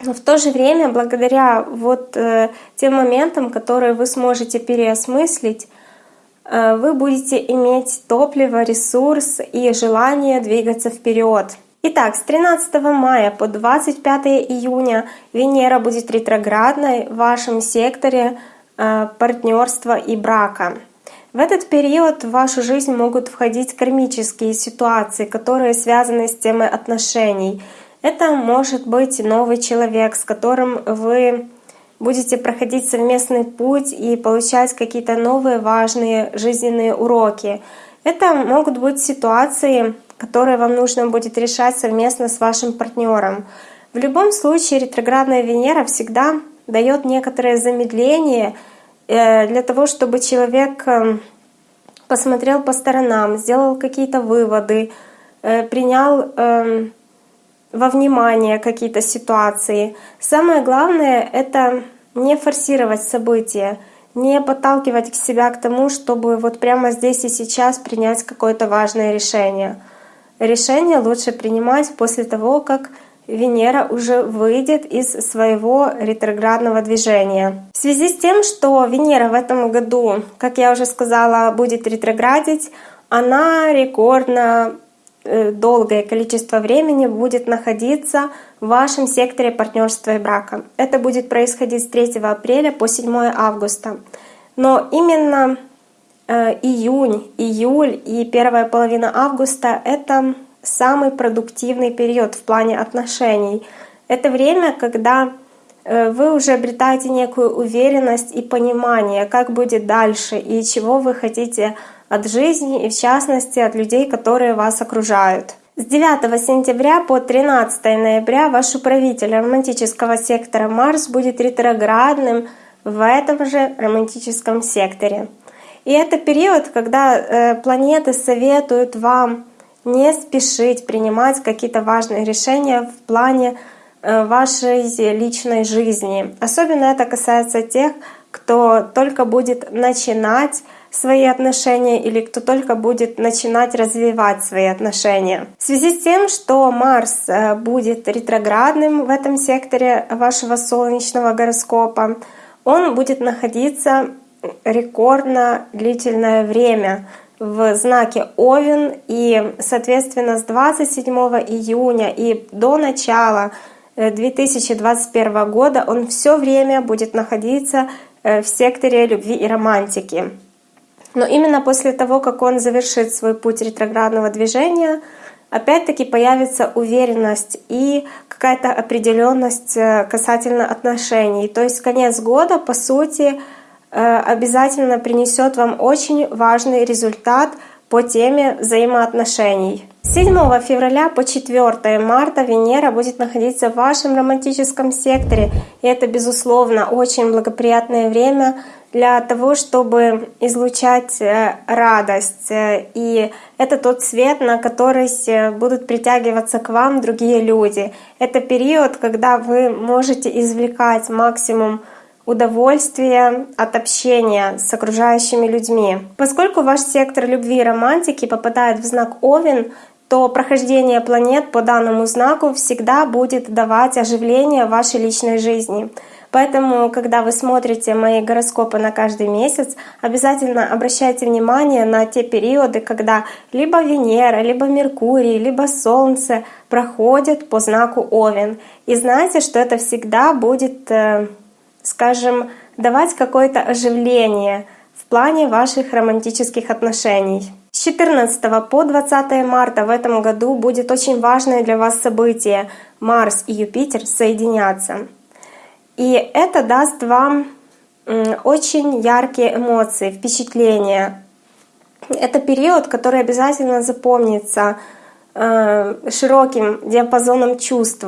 в то же время, благодаря вот э, тем моментам, которые вы сможете переосмыслить, э, вы будете иметь топливо, ресурс и желание двигаться вперед. Итак, с 13 мая по 25 июня Венера будет ретроградной в вашем секторе партнерства и брака. В этот период в вашу жизнь могут входить кармические ситуации, которые связаны с темой отношений — это может быть новый человек, с которым вы будете проходить совместный путь и получать какие-то новые важные жизненные уроки. Это могут быть ситуации, которые вам нужно будет решать совместно с вашим партнером. В любом случае ретроградная Венера всегда дает некоторое замедление э, для того, чтобы человек э, посмотрел по сторонам, сделал какие-то выводы, э, принял эм, во внимание какие-то ситуации. Самое главное — это не форсировать события, не подталкивать себя к тому, чтобы вот прямо здесь и сейчас принять какое-то важное решение. Решение лучше принимать после того, как Венера уже выйдет из своего ретроградного движения. В связи с тем, что Венера в этом году, как я уже сказала, будет ретроградить, она рекордно долгое количество времени будет находиться в вашем секторе партнерства и брака. Это будет происходить с 3 апреля по 7 августа. Но именно э, июнь, июль и первая половина августа — это самый продуктивный период в плане отношений. Это время, когда э, вы уже обретаете некую уверенность и понимание, как будет дальше и чего вы хотите от жизни и в частности от людей, которые вас окружают. С 9 сентября по 13 ноября ваш управитель романтического сектора Марс будет ретроградным в этом же романтическом секторе. И это период, когда э, планеты советуют вам не спешить принимать какие-то важные решения в плане э, вашей личной жизни. Особенно это касается тех, кто только будет начинать свои отношения или кто только будет начинать развивать свои отношения. В связи с тем, что Марс э, будет ретроградным в этом секторе вашего солнечного гороскопа, он будет находиться рекордно длительное время в знаке Овен и, соответственно, с 27 июня и до начала 2021 э, года он все время будет находиться э, в секторе любви и романтики. Но именно после того, как он завершит свой путь ретроградного движения, опять-таки появится уверенность и какая-то определенность э, касательно отношений. То есть конец года, по сути, э, обязательно принесет вам очень важный результат по теме взаимоотношений. С 7 февраля по 4 марта Венера будет находиться в вашем романтическом секторе, и это, безусловно, очень благоприятное время для того, чтобы излучать э, радость. Э, и это тот свет, на который э, будут притягиваться к вам другие люди. Это период, когда вы можете извлекать максимум удовольствия от общения с окружающими людьми. Поскольку ваш сектор любви и романтики попадает в знак Овен, то прохождение планет по данному знаку всегда будет давать оживление вашей личной жизни. Поэтому, когда вы смотрите мои гороскопы на каждый месяц, обязательно обращайте внимание на те периоды, когда либо Венера, либо Меркурий, либо Солнце проходят по знаку Овен. И знайте, что это всегда будет, э, скажем, давать какое-то оживление в плане ваших романтических отношений. С 14 по 20 марта в этом году будет очень важное для вас событие. Марс и Юпитер соединятся. И это даст вам очень яркие эмоции, впечатления. Это период, который обязательно запомнится э, широким диапазоном чувств.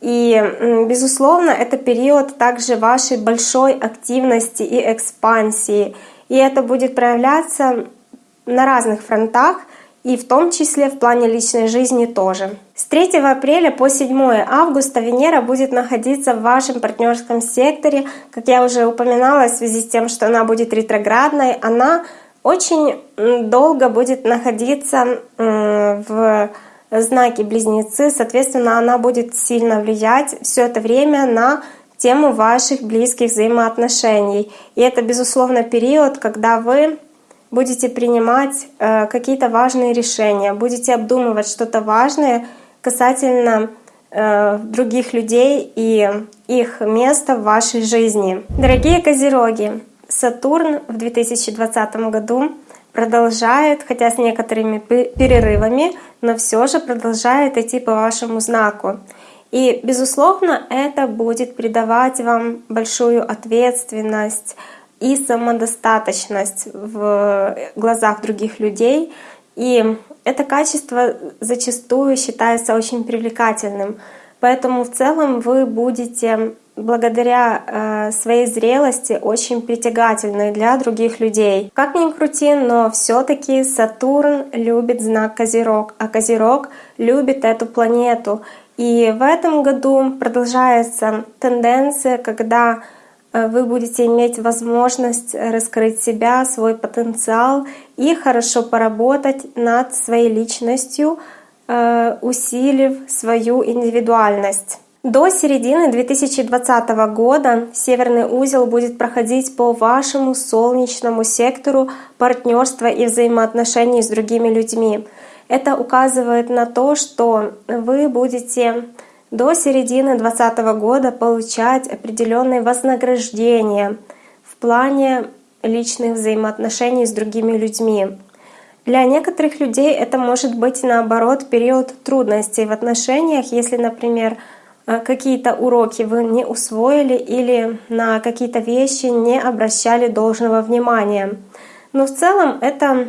И, безусловно, это период также вашей большой активности и экспансии. И это будет проявляться на разных фронтах, и в том числе в плане личной жизни тоже. С 3 апреля по 7 августа Венера будет находиться в вашем партнерском секторе. Как я уже упоминала, в связи с тем, что она будет ретроградной, она очень долго будет находиться в знаке Близнецы, соответственно, она будет сильно влиять все это время на тему ваших близких взаимоотношений. И это, безусловно, период, когда вы будете принимать э, какие-то важные решения, будете обдумывать что-то важное касательно э, других людей и их места в вашей жизни. Дорогие Козероги, Сатурн в 2020 году продолжает, хотя с некоторыми перерывами, но все же продолжает идти по вашему знаку. И, безусловно, это будет придавать вам большую ответственность и самодостаточность в глазах других людей. И это качество зачастую считается очень привлекательным. Поэтому в целом вы будете благодаря э, своей зрелости очень притягательной для других людей. Как ни крути, но все-таки Сатурн любит знак Козерог, а Козерог любит эту планету. И в этом году продолжается тенденция, когда вы будете иметь возможность раскрыть себя, свой потенциал и хорошо поработать над своей личностью, э, усилив свою индивидуальность. До середины 2020 года Северный узел будет проходить по вашему солнечному сектору партнерства и взаимоотношений с другими людьми. Это указывает на то, что вы будете до середины 2020 года получать определенные вознаграждения в плане личных взаимоотношений с другими людьми. Для некоторых людей это может быть наоборот период трудностей в отношениях, если, например, а, какие-то уроки вы не усвоили или на какие-то вещи не обращали должного внимания. Но в целом это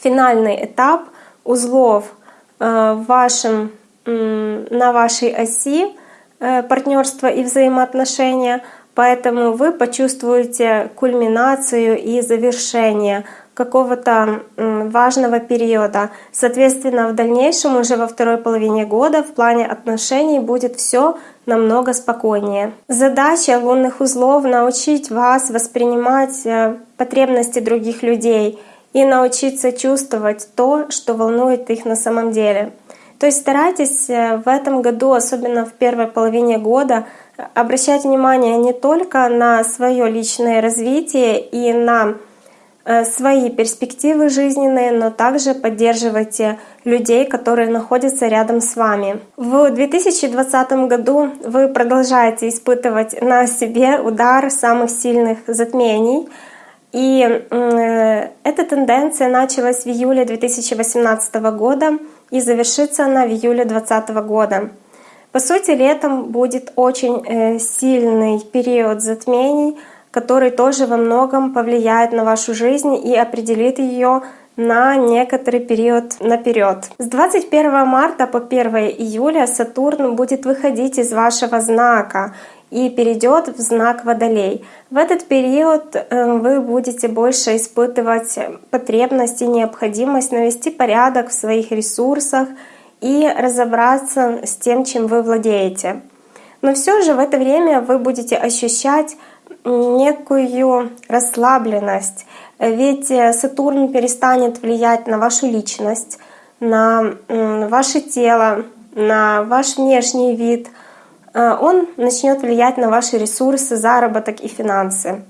финальный этап узлов а, в вашем, на вашей оси э, партнерства и взаимоотношения, поэтому вы почувствуете кульминацию и завершение какого-то важного периода. Соответственно, в дальнейшем уже во второй половине года в плане отношений будет все намного спокойнее. Задача лунных узлов — научить вас воспринимать э, потребности других людей и научиться чувствовать то, что волнует их на самом деле. То есть старайтесь э, в этом году, особенно в первой половине года, обращать внимание не только на свое личное развитие и на Э, свои перспективы жизненные, но также поддерживайте людей, которые находятся рядом с вами. В 2020 году вы продолжаете испытывать на себе удар самых сильных затмений. И э, эта тенденция началась в июле 2018 года и завершится она в июле 2020 года. По сути, летом будет очень э, сильный период затмений — который тоже во многом повлияет на вашу жизнь и определит ее на некоторый период наперед. С 21 марта по 1 июля Сатурн будет выходить из вашего знака и перейдет в знак Водолей. В этот период э, вы будете больше испытывать потребность и необходимость навести порядок в своих ресурсах и разобраться с тем, чем вы владеете. Но все же в это время вы будете ощущать некую расслабленность. Ведь э, Сатурн перестанет влиять на вашу личность, на ваше тело, на ваш внешний вид. Э, он начнет влиять на ваши ресурсы, заработок и финансы.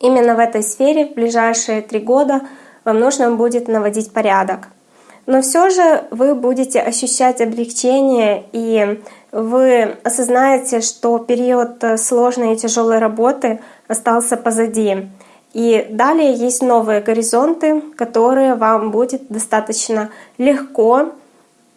Именно в этой сфере в ближайшие три года вам нужно будет наводить порядок. Но все же вы будете ощущать облегчение, и вы осознаете, что период сложной и тяжелой работы остался позади. И далее есть новые горизонты, которые вам будет достаточно легко,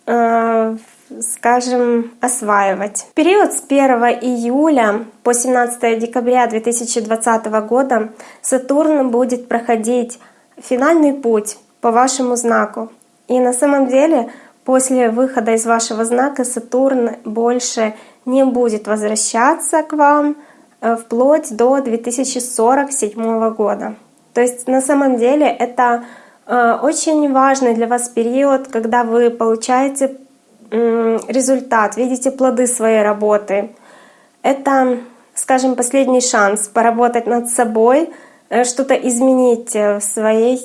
э, скажем, осваивать. В период с 1 июля по 17 декабря 2020 года Сатурн будет проходить финальный путь по вашему знаку. И на самом деле после выхода из вашего знака Сатурн больше не будет возвращаться к вам э, вплоть до 2047 года. То есть на самом деле это э, очень важный для вас период, когда вы получаете результат, видите плоды своей работы. Это, скажем, последний шанс поработать над собой, э, что-то изменить в своей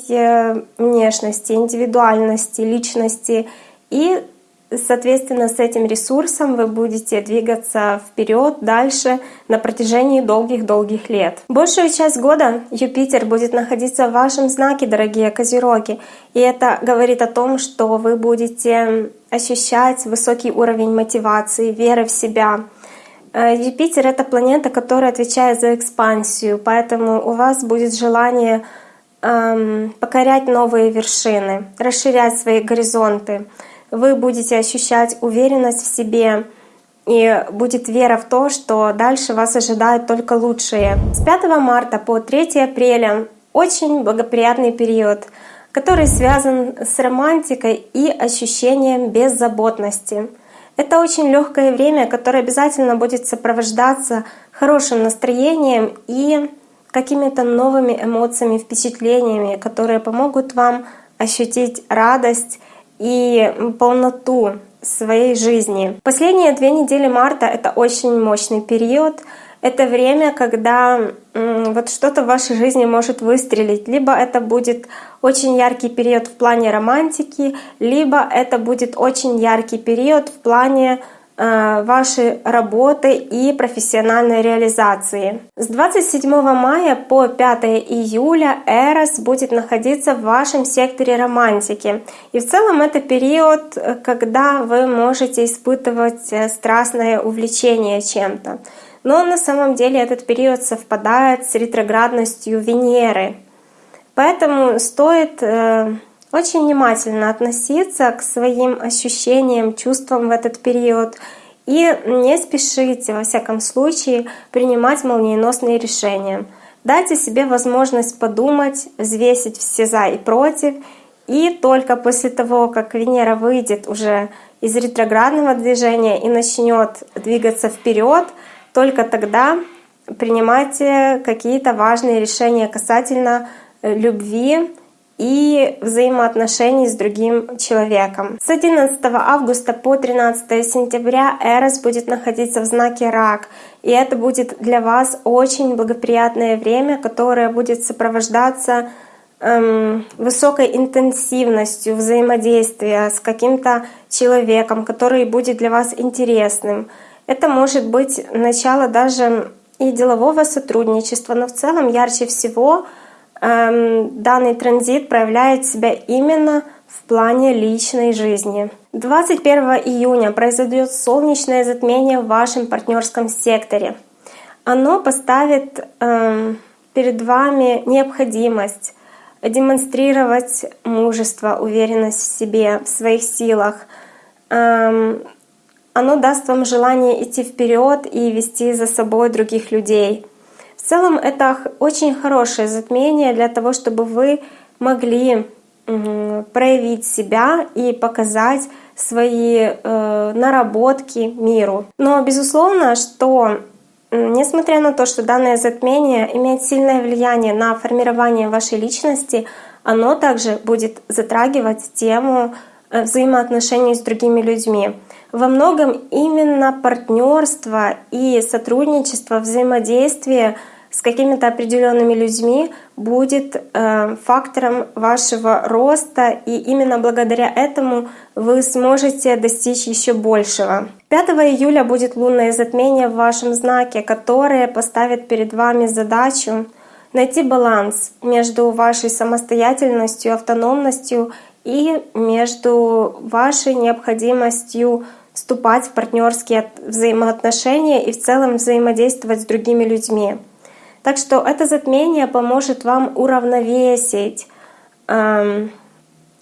внешности, индивидуальности, личности и Соответственно, с этим ресурсом вы будете двигаться вперед, дальше на протяжении долгих-долгих лет. Большую часть года Юпитер будет находиться в вашем знаке, дорогие козероги. И это говорит о том, что вы будете ощущать высокий уровень мотивации, веры в себя. Э, Юпитер — это планета, которая отвечает за экспансию, поэтому у вас будет желание эм, покорять новые вершины, расширять свои горизонты — вы будете ощущать уверенность в себе, и будет вера в то, что дальше вас ожидает только лучшее. С 5 марта по 3 апреля очень благоприятный период, который связан с романтикой и ощущением беззаботности. Это очень легкое время, которое обязательно будет сопровождаться хорошим настроением и какими-то новыми эмоциями, впечатлениями, которые помогут вам ощутить радость и полноту своей жизни. Последние две недели марта — это очень мощный период. Это время, когда вот что-то в вашей жизни может выстрелить. Либо это будет очень яркий период в плане романтики, либо это будет очень яркий период в плане Э, вашей работы и профессиональной реализации. С 27 мая по 5 июля Эрос будет находиться в вашем секторе романтики. И в целом это период, э, когда вы можете испытывать э, страстное увлечение чем-то. Но на самом деле этот период совпадает с ретроградностью Венеры. Поэтому стоит очень внимательно относиться к своим ощущениям, чувствам в этот период и не спешите, во всяком случае, принимать молниеносные решения. Дайте себе возможность подумать, взвесить все «за» и «против», и только после того, как Венера выйдет уже из ретроградного движения и начнет двигаться вперед, только тогда принимайте какие-то важные решения касательно э, любви, и взаимоотношений с другим человеком. С 11 августа по 13 сентября Эрос будет находиться в знаке Рак, и это будет для вас очень благоприятное время, которое будет сопровождаться эм, высокой интенсивностью взаимодействия с каким-то человеком, который будет для вас интересным. Это может быть начало даже и делового сотрудничества, но в целом ярче всего — Эм, данный транзит проявляет себя именно в плане личной жизни. 21 июня произойдет солнечное затмение в вашем партнерском секторе. Оно поставит э, перед вами необходимость демонстрировать мужество, уверенность в себе, в своих силах. Эм, оно даст вам желание идти вперед и вести за собой других людей — в целом это очень хорошее затмение для того, чтобы вы могли проявить себя и показать свои э, наработки миру. Но безусловно, что несмотря на то, что данное затмение имеет сильное влияние на формирование вашей личности, оно также будет затрагивать тему э, взаимоотношений с другими людьми. Во многом именно партнерство и сотрудничество, взаимодействие — с какими-то определенными людьми будет э, фактором вашего роста, и именно благодаря этому вы сможете достичь еще большего. 5 июля будет лунное затмение в вашем знаке, которое поставит перед вами задачу найти баланс между вашей самостоятельностью, автономностью и между вашей необходимостью вступать в партнерские взаимоотношения и в целом взаимодействовать с другими людьми. Так что это затмение поможет вам уравновесить эм,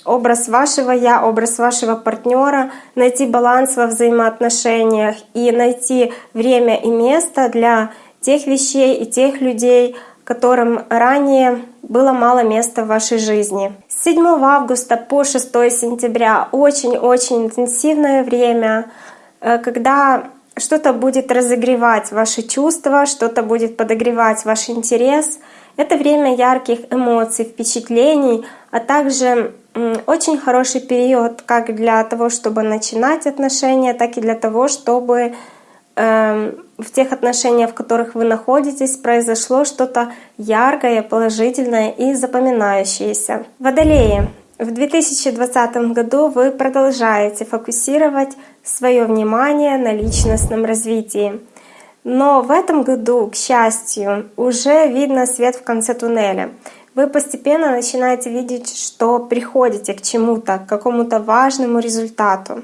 образ вашего я, образ вашего партнера, найти баланс во взаимоотношениях и найти время и место для тех вещей и тех людей, которым ранее было мало места в вашей жизни. С 7 августа по 6 сентября очень-очень интенсивное время, э, когда что-то будет разогревать ваши чувства, что-то будет подогревать ваш интерес. Это время ярких эмоций, впечатлений, а также очень хороший период как для того, чтобы начинать отношения, так и для того, чтобы э, в тех отношениях, в которых вы находитесь, произошло что-то яркое, положительное и запоминающееся. Водолеи. В 2020 году вы продолжаете фокусировать свое внимание на личностном развитии. Но в этом году, к счастью, уже видно свет в конце туннеля. Вы постепенно начинаете видеть, что приходите к чему-то, к какому-то важному результату.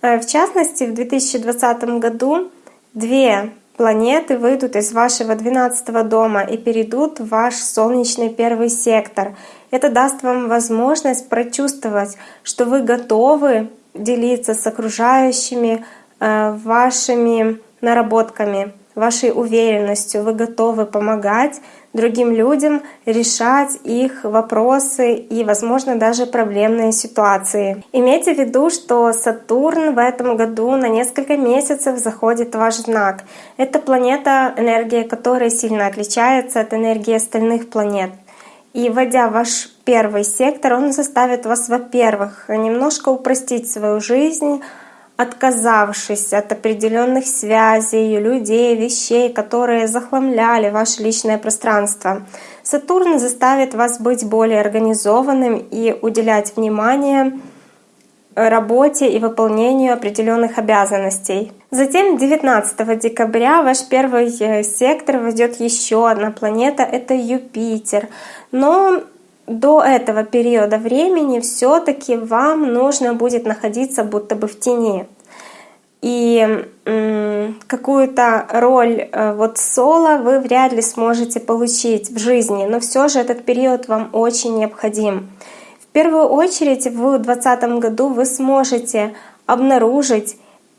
Э, в частности, в 2020 году две планеты выйдут из вашего 12 дома и перейдут в ваш солнечный первый сектор. Это даст вам возможность прочувствовать, что вы готовы делиться с окружающими э, вашими наработками, вашей уверенностью. Вы готовы помогать другим людям решать их вопросы и, возможно, даже проблемные ситуации. Имейте в виду, что Сатурн в этом году на несколько месяцев заходит в ваш знак. Это планета, энергия которой сильно отличается от энергии остальных планет. И вводя ваш первый сектор, он заставит вас, во-первых, немножко упростить свою жизнь, отказавшись от определенных связей, людей, вещей, которые захламляли ваше личное пространство. Сатурн заставит вас быть более организованным и уделять внимание работе и выполнению определенных обязанностей. Затем 19 декабря ваш первый э, сектор войдет еще одна планета, это Юпитер. Но до этого периода времени все-таки вам нужно будет находиться будто бы в тени. И какую-то роль э, вот соло вы вряд ли сможете получить в жизни, но все же этот период вам очень необходим. В первую очередь в 2020 году вы сможете обнаружить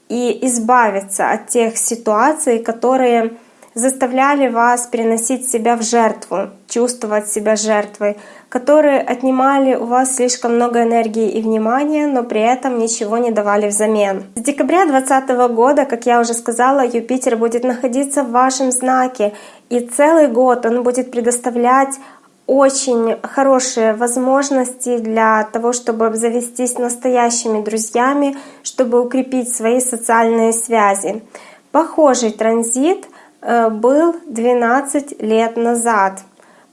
и избавиться от тех ситуаций, которые заставляли вас переносить себя в жертву, чувствовать себя жертвой, которые отнимали у вас слишком много энергии и внимания, но при этом ничего не давали взамен. С декабря 2020 года, как я уже сказала, Юпитер будет находиться в вашем знаке, и целый год он будет предоставлять очень хорошие возможности для того, чтобы обзавестись настоящими друзьями, чтобы укрепить свои социальные связи. Похожий транзит был 12 лет назад.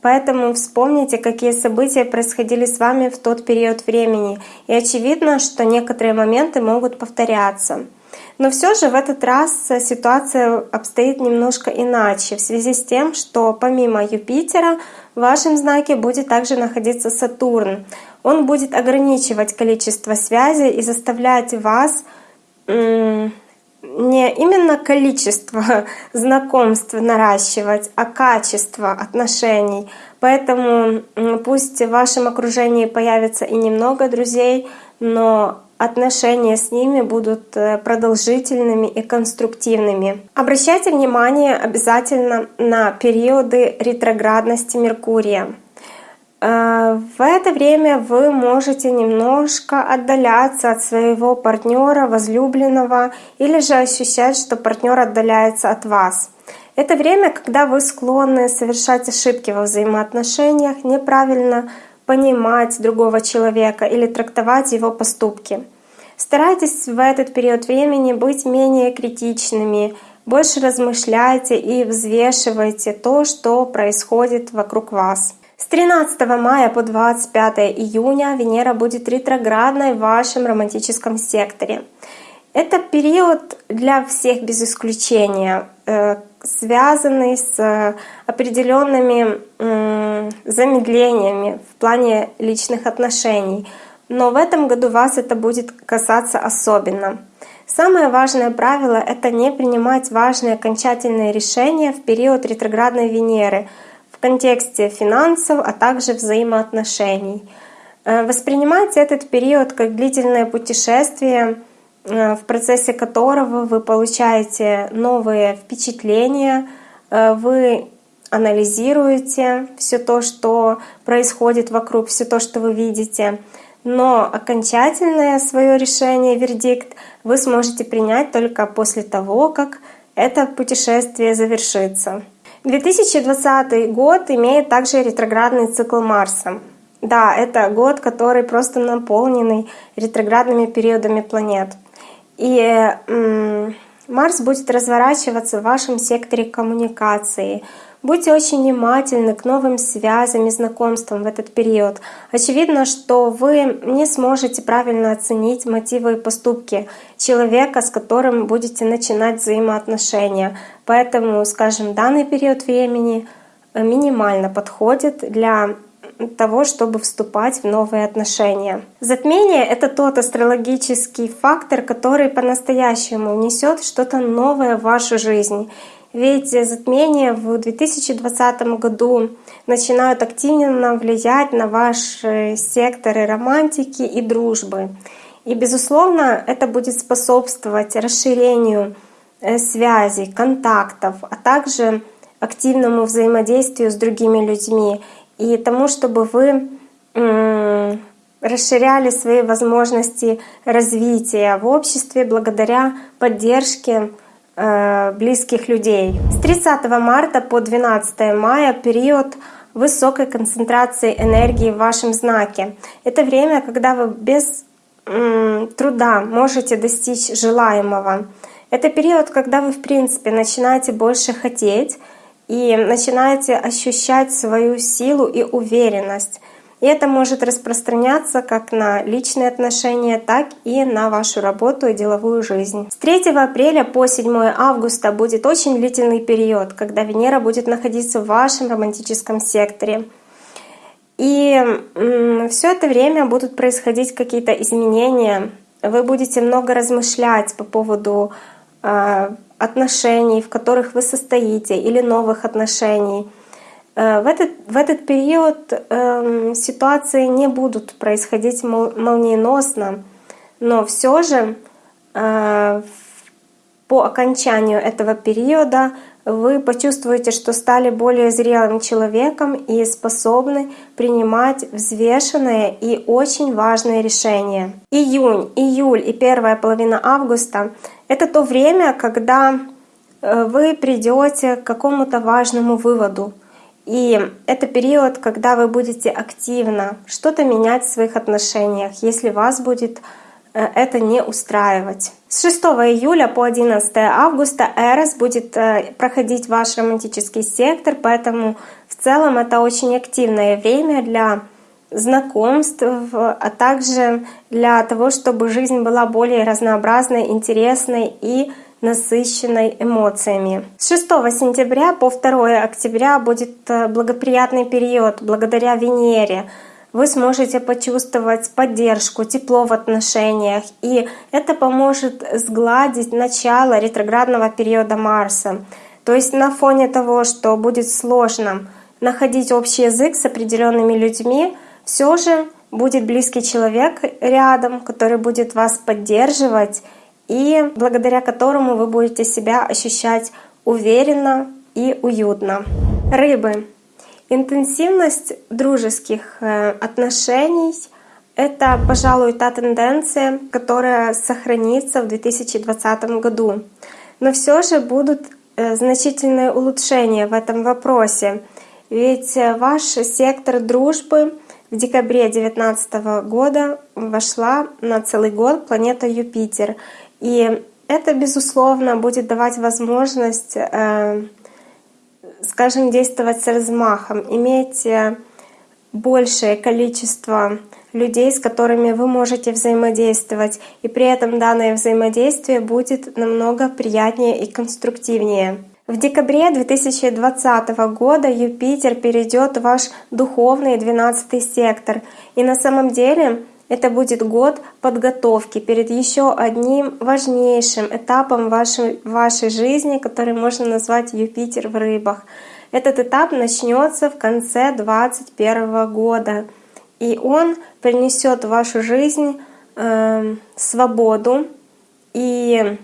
Поэтому вспомните, какие события происходили с вами в тот период времени. И очевидно, что некоторые моменты могут повторяться. Но все же в этот раз ситуация обстоит немножко иначе, в связи с тем, что помимо Юпитера в вашем знаке будет также находиться Сатурн. Он будет ограничивать количество связей и заставлять вас не именно количество знакомств наращивать, а качество отношений. Поэтому пусть в вашем окружении появится и немного друзей, но отношения с ними будут э, продолжительными и конструктивными. Обращайте внимание обязательно на периоды ретроградности Меркурия. Э, в это время вы можете немножко отдаляться от своего партнера, возлюбленного, или же ощущать, что партнер отдаляется от вас. Это время, когда вы склонны совершать ошибки во взаимоотношениях, неправильно понимать другого человека или трактовать его поступки. Старайтесь в этот период времени быть менее критичными, больше размышляйте и взвешивайте то, что происходит вокруг вас. С 13 мая по 25 июня Венера будет ретроградной в вашем романтическом секторе. Это период для всех без исключения, э, связанный с определенными замедлениями в плане личных отношений. Но в этом году вас это будет касаться особенно. Самое важное правило — это не принимать важные окончательные решения в период ретроградной Венеры — контексте финансов, а также взаимоотношений. Э, воспринимайте этот период как длительное путешествие, э, в процессе которого вы получаете новые впечатления, э, вы анализируете все то, что происходит вокруг, все то, что вы видите. Но окончательное свое решение, вердикт, вы сможете принять только после того, как это путешествие завершится. 2020 год имеет также ретроградный цикл Марса. Да, это год, который просто наполненный ретроградными периодами планет. И Марс будет разворачиваться в вашем секторе коммуникации. Будьте очень внимательны к новым связям и знакомствам в этот период. Очевидно, что вы не сможете правильно оценить мотивы и поступки человека, с которым будете начинать взаимоотношения. Поэтому, скажем, данный период времени минимально подходит для того, чтобы вступать в новые отношения. Затмение — это тот астрологический фактор, который по-настоящему внесет что-то новое в вашу жизнь. Ведь затмения в 2020 году начинают активно влиять на ваши секторы романтики и дружбы. И, безусловно, это будет способствовать расширению э, связей, контактов, а также активному взаимодействию с другими людьми и тому, чтобы вы расширяли свои возможности развития в обществе благодаря поддержке э, близких людей. С 30 марта по 12 мая период высокой концентрации энергии в вашем знаке. Это время, когда вы без труда можете достичь желаемого. Это период, когда вы, в принципе, начинаете больше хотеть, и начинаете ощущать свою силу и уверенность. И это может распространяться как на личные отношения, так и на вашу работу и деловую жизнь. С 3 апреля по 7 августа будет очень длительный период, когда Венера будет находиться в вашем романтическом секторе. И все это время будут происходить какие-то изменения. Вы будете много размышлять по поводу а, отношений, в которых вы состоите, или новых отношений. Э, в этот, в этот период э, ситуации не будут происходить молниеносно, но все же э, по окончанию этого периода вы почувствуете, что стали более зрелым человеком и способны принимать взвешенные и очень важные решения. Июнь, июль и первая половина августа — это то время, когда э, вы придете к какому-то важному выводу. И это период, когда вы будете активно что-то менять в своих отношениях, если вас будет Э, это не устраивать. С 6 июля по 11 августа Эрос будет э, проходить ваш романтический сектор, поэтому в целом это очень активное время для знакомств, а также для того, чтобы жизнь была более разнообразной, интересной и насыщенной эмоциями. С 6 сентября по 2 октября будет э, благоприятный период благодаря Венере — вы сможете почувствовать поддержку, тепло в отношениях, и это поможет сгладить начало ретроградного периода Марса. То есть на фоне того, что будет сложно находить общий язык с определенными людьми, все же будет близкий человек рядом, который будет вас поддерживать и благодаря которому вы будете себя ощущать уверенно и уютно. Рыбы. Интенсивность дружеских э, отношений — это, пожалуй, та тенденция, которая сохранится в 2020 году. Но все же будут э, значительные улучшения в этом вопросе. Ведь э, ваш сектор дружбы в декабре 2019 года вошла на целый год планета Юпитер. И это, безусловно, будет давать возможность скажем, действовать с размахом, иметь э, большее количество людей, с которыми вы можете взаимодействовать, и при этом данное взаимодействие будет намного приятнее и конструктивнее. В декабре 2020 года Юпитер перейдет в ваш духовный 12 сектор, и на самом деле это будет год подготовки перед еще одним важнейшим этапом вашей, вашей жизни, который можно назвать Юпитер в рыбах. Этот этап начнется в конце 2021 года, и он принесет в вашу жизнь э, свободу и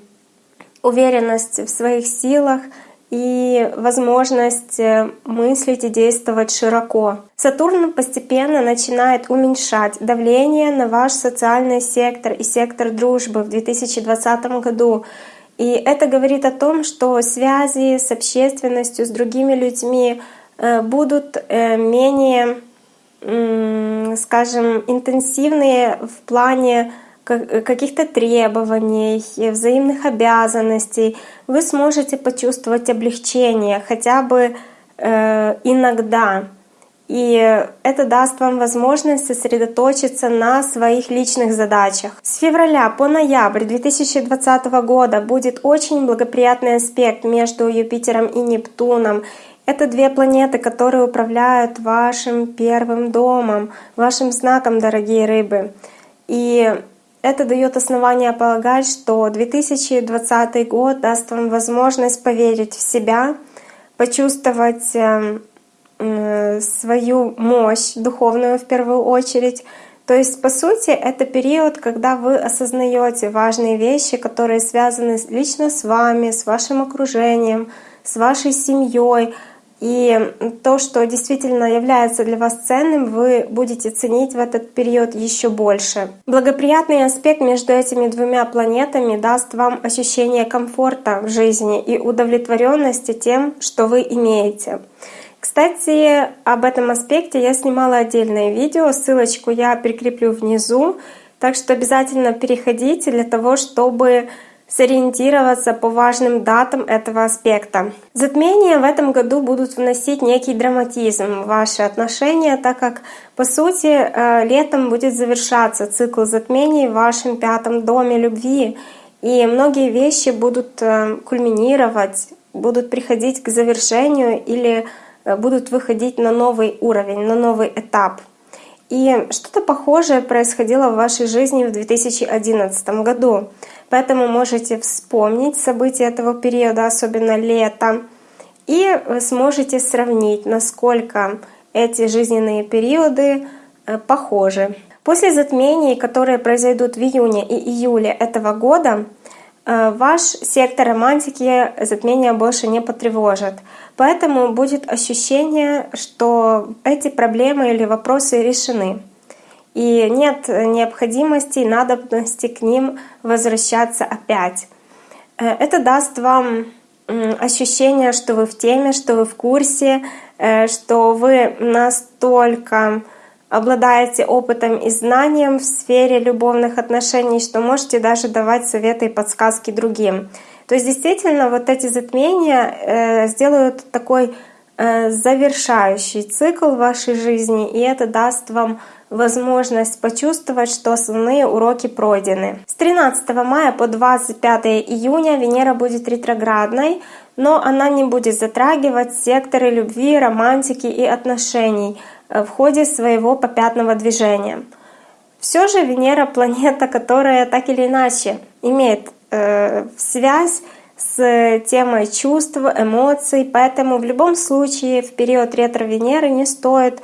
уверенность в своих силах и возможность э, мыслить и действовать широко. Сатурн постепенно начинает уменьшать давление на ваш социальный сектор и сектор дружбы в 2020 году. И это говорит о том, что связи с общественностью, с другими людьми э, будут э, менее, скажем, интенсивные в плане каких-то требований, взаимных обязанностей, вы сможете почувствовать облегчение хотя бы э, иногда. И это даст вам возможность сосредоточиться на своих личных задачах. С февраля по ноябрь 2020 года будет очень благоприятный аспект между Юпитером и Нептуном. Это две планеты, которые управляют вашим первым домом, вашим знаком, дорогие рыбы. И это дает основание полагать, что 2020 год даст вам возможность поверить в себя, почувствовать эм, свою мощь духовную в первую очередь. То есть, по сути, это период, когда вы осознаете важные вещи, которые связаны лично с вами, с вашим окружением, с вашей семьей, и то, что действительно является для вас ценным, вы будете ценить в этот период еще больше. Благоприятный аспект между этими двумя планетами даст вам ощущение комфорта в жизни и удовлетворенности тем, что вы имеете. Кстати, об этом аспекте я снимала отдельное видео, ссылочку я прикреплю внизу, так что обязательно переходите для того, чтобы сориентироваться по важным датам этого аспекта. Затмения в этом году будут вносить некий драматизм в ваши отношения, так как, по сути, э, летом будет завершаться цикл затмений в вашем пятом доме любви, и многие вещи будут э, кульминировать, будут приходить к завершению или э, будут выходить на новый уровень, на новый этап. И что-то похожее происходило в вашей жизни в 2011 году. Поэтому можете вспомнить события этого периода, особенно лето, и сможете сравнить, насколько эти жизненные периоды э, похожи. После затмений, которые произойдут в июне и июле этого года, э, ваш сектор романтики затмения больше не потревожит. Поэтому будет ощущение, что эти проблемы или вопросы решены и нет необходимости и надобности к ним возвращаться опять. Э, это даст вам ощущение, что вы в теме, что вы в курсе, э, что вы настолько обладаете опытом и знанием в сфере любовных отношений, что можете даже давать советы и подсказки другим. То есть действительно вот эти затмения э, сделают такой завершающий цикл вашей жизни, и это даст вам возможность почувствовать, что основные уроки пройдены. С 13 мая по 25 июня Венера будет ретроградной, но она не будет затрагивать секторы любви, романтики и отношений э, в ходе своего попятного движения. Все же Венера — планета, которая так или иначе имеет э, связь с темой чувств, эмоций, поэтому в любом случае в период ретро-Венеры не стоит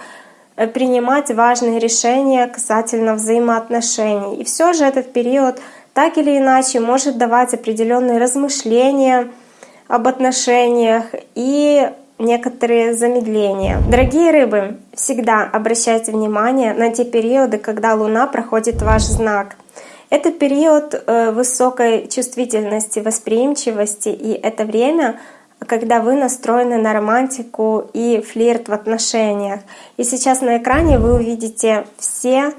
принимать важные решения касательно взаимоотношений. И все же этот период так или иначе может давать определенные размышления об отношениях и некоторые замедления. Дорогие рыбы, всегда обращайте внимание на те периоды, когда Луна проходит ваш знак. Это период э, высокой чувствительности, восприимчивости, и это время, когда вы настроены на романтику и флирт в отношениях. И сейчас на экране вы увидите все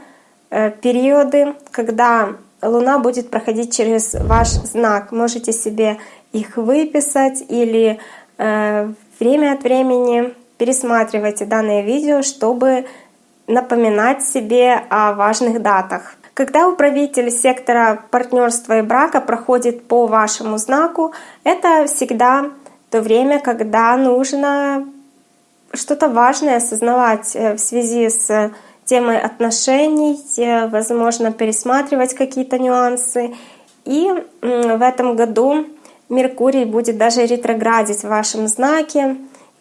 э, периоды, когда Луна будет проходить через ваш знак. Можете себе их выписать или э, время от времени пересматривайте данное видео, чтобы напоминать себе о важных датах. Когда управитель сектора партнерства и брака проходит по вашему знаку, это всегда то время, когда нужно что-то важное осознавать э, в связи с темой отношений, э, возможно, пересматривать какие-то нюансы. И в этом году Меркурий будет даже ретроградить в вашем знаке.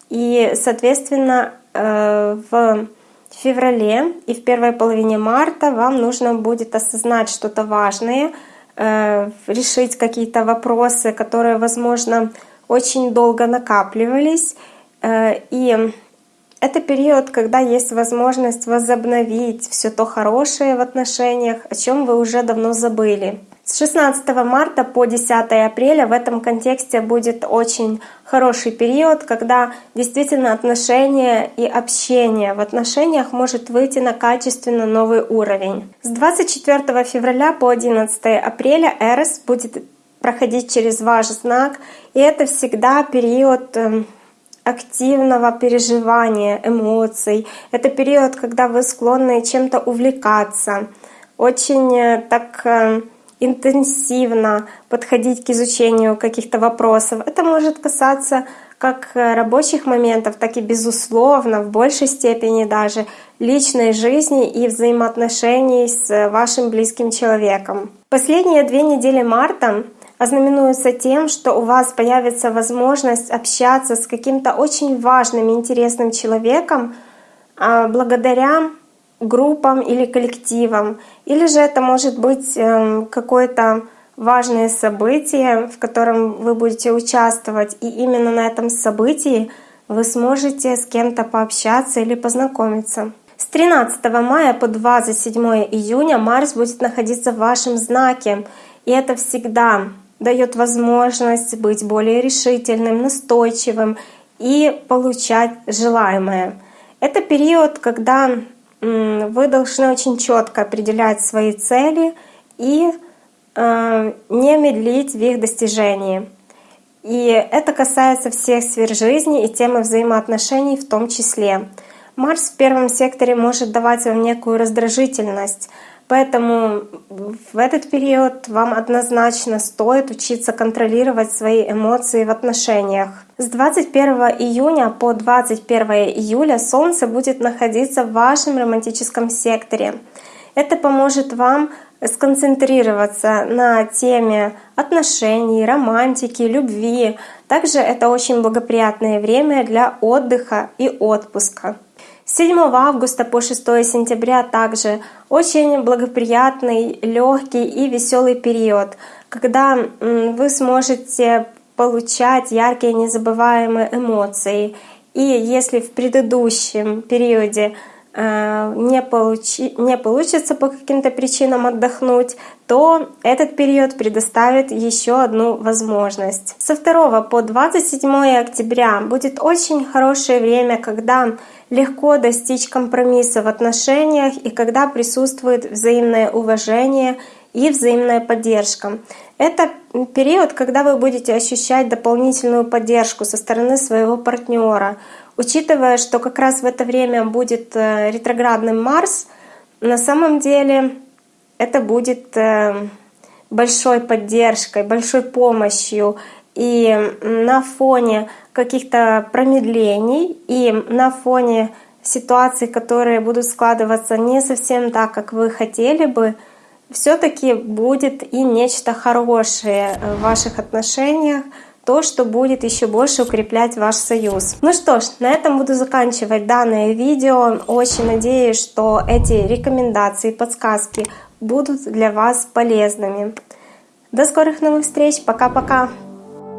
И, соответственно, э, в феврале и в первой половине марта вам нужно будет осознать что-то важное, решить какие-то вопросы, которые, возможно, очень долго накапливались. Э, и это период, когда есть возможность возобновить все то хорошее в отношениях, о чем вы уже давно забыли. С 16 марта по 10 апреля в этом контексте будет очень хороший период, когда действительно отношения и общение в отношениях может выйти на качественно новый уровень. С 24 февраля по 11 апреля Эрос будет проходить через ваш знак, и это всегда период эм, активного переживания эмоций. Это период, когда вы склонны чем-то увлекаться, очень э, так э, интенсивно подходить к изучению каких-то вопросов. Это может касаться как э, рабочих моментов, так и, безусловно, в большей степени даже личной жизни и взаимоотношений с вашим близким человеком. Последние две недели марта ознаменуются тем, что у вас появится возможность общаться с каким-то очень важным, интересным человеком а, благодаря группам или коллективам. Или же это может быть эм, какое-то важное событие, в котором вы будете участвовать, и именно на этом событии вы сможете с кем-то пообщаться или познакомиться. С 13 мая по 27 июня Марс будет находиться в вашем знаке, и это всегда дает возможность быть более решительным, настойчивым и получать желаемое. Это период, когда вы должны очень четко определять свои цели и э, не медлить в их достижении. И это касается всех сфер жизни и темы взаимоотношений в том числе. Марс в первом секторе может давать вам некую раздражительность, Поэтому в этот период вам однозначно стоит учиться контролировать свои эмоции в отношениях. С 21 июня по 21 июля Солнце будет находиться в вашем романтическом секторе. Это поможет вам сконцентрироваться на теме отношений, романтики, любви. Также это очень благоприятное время для отдыха и отпуска. 7 августа по 6 сентября также очень благоприятный, легкий и веселый период, когда вы сможете получать яркие незабываемые эмоции. И если в предыдущем периоде Э, не, получи, не получится по каким-то причинам отдохнуть, то этот период предоставит еще одну возможность. Со 2 по 27 октября будет очень хорошее время, когда легко достичь компромисса в отношениях и когда присутствует взаимное уважение и взаимная поддержка. Это период, когда вы будете ощущать дополнительную поддержку со стороны своего партнера. Учитывая, что как раз в это время будет э, ретроградный Марс, на самом деле это будет э, большой поддержкой, большой помощью. И на фоне каких-то промедлений и на фоне ситуаций, которые будут складываться не совсем так, как вы хотели бы, все-таки будет и нечто хорошее в ваших отношениях, то, что будет еще больше укреплять ваш союз. Ну что ж, на этом буду заканчивать данное видео. Очень надеюсь, что эти рекомендации, подсказки будут для вас полезными. До скорых новых встреч. Пока-пока.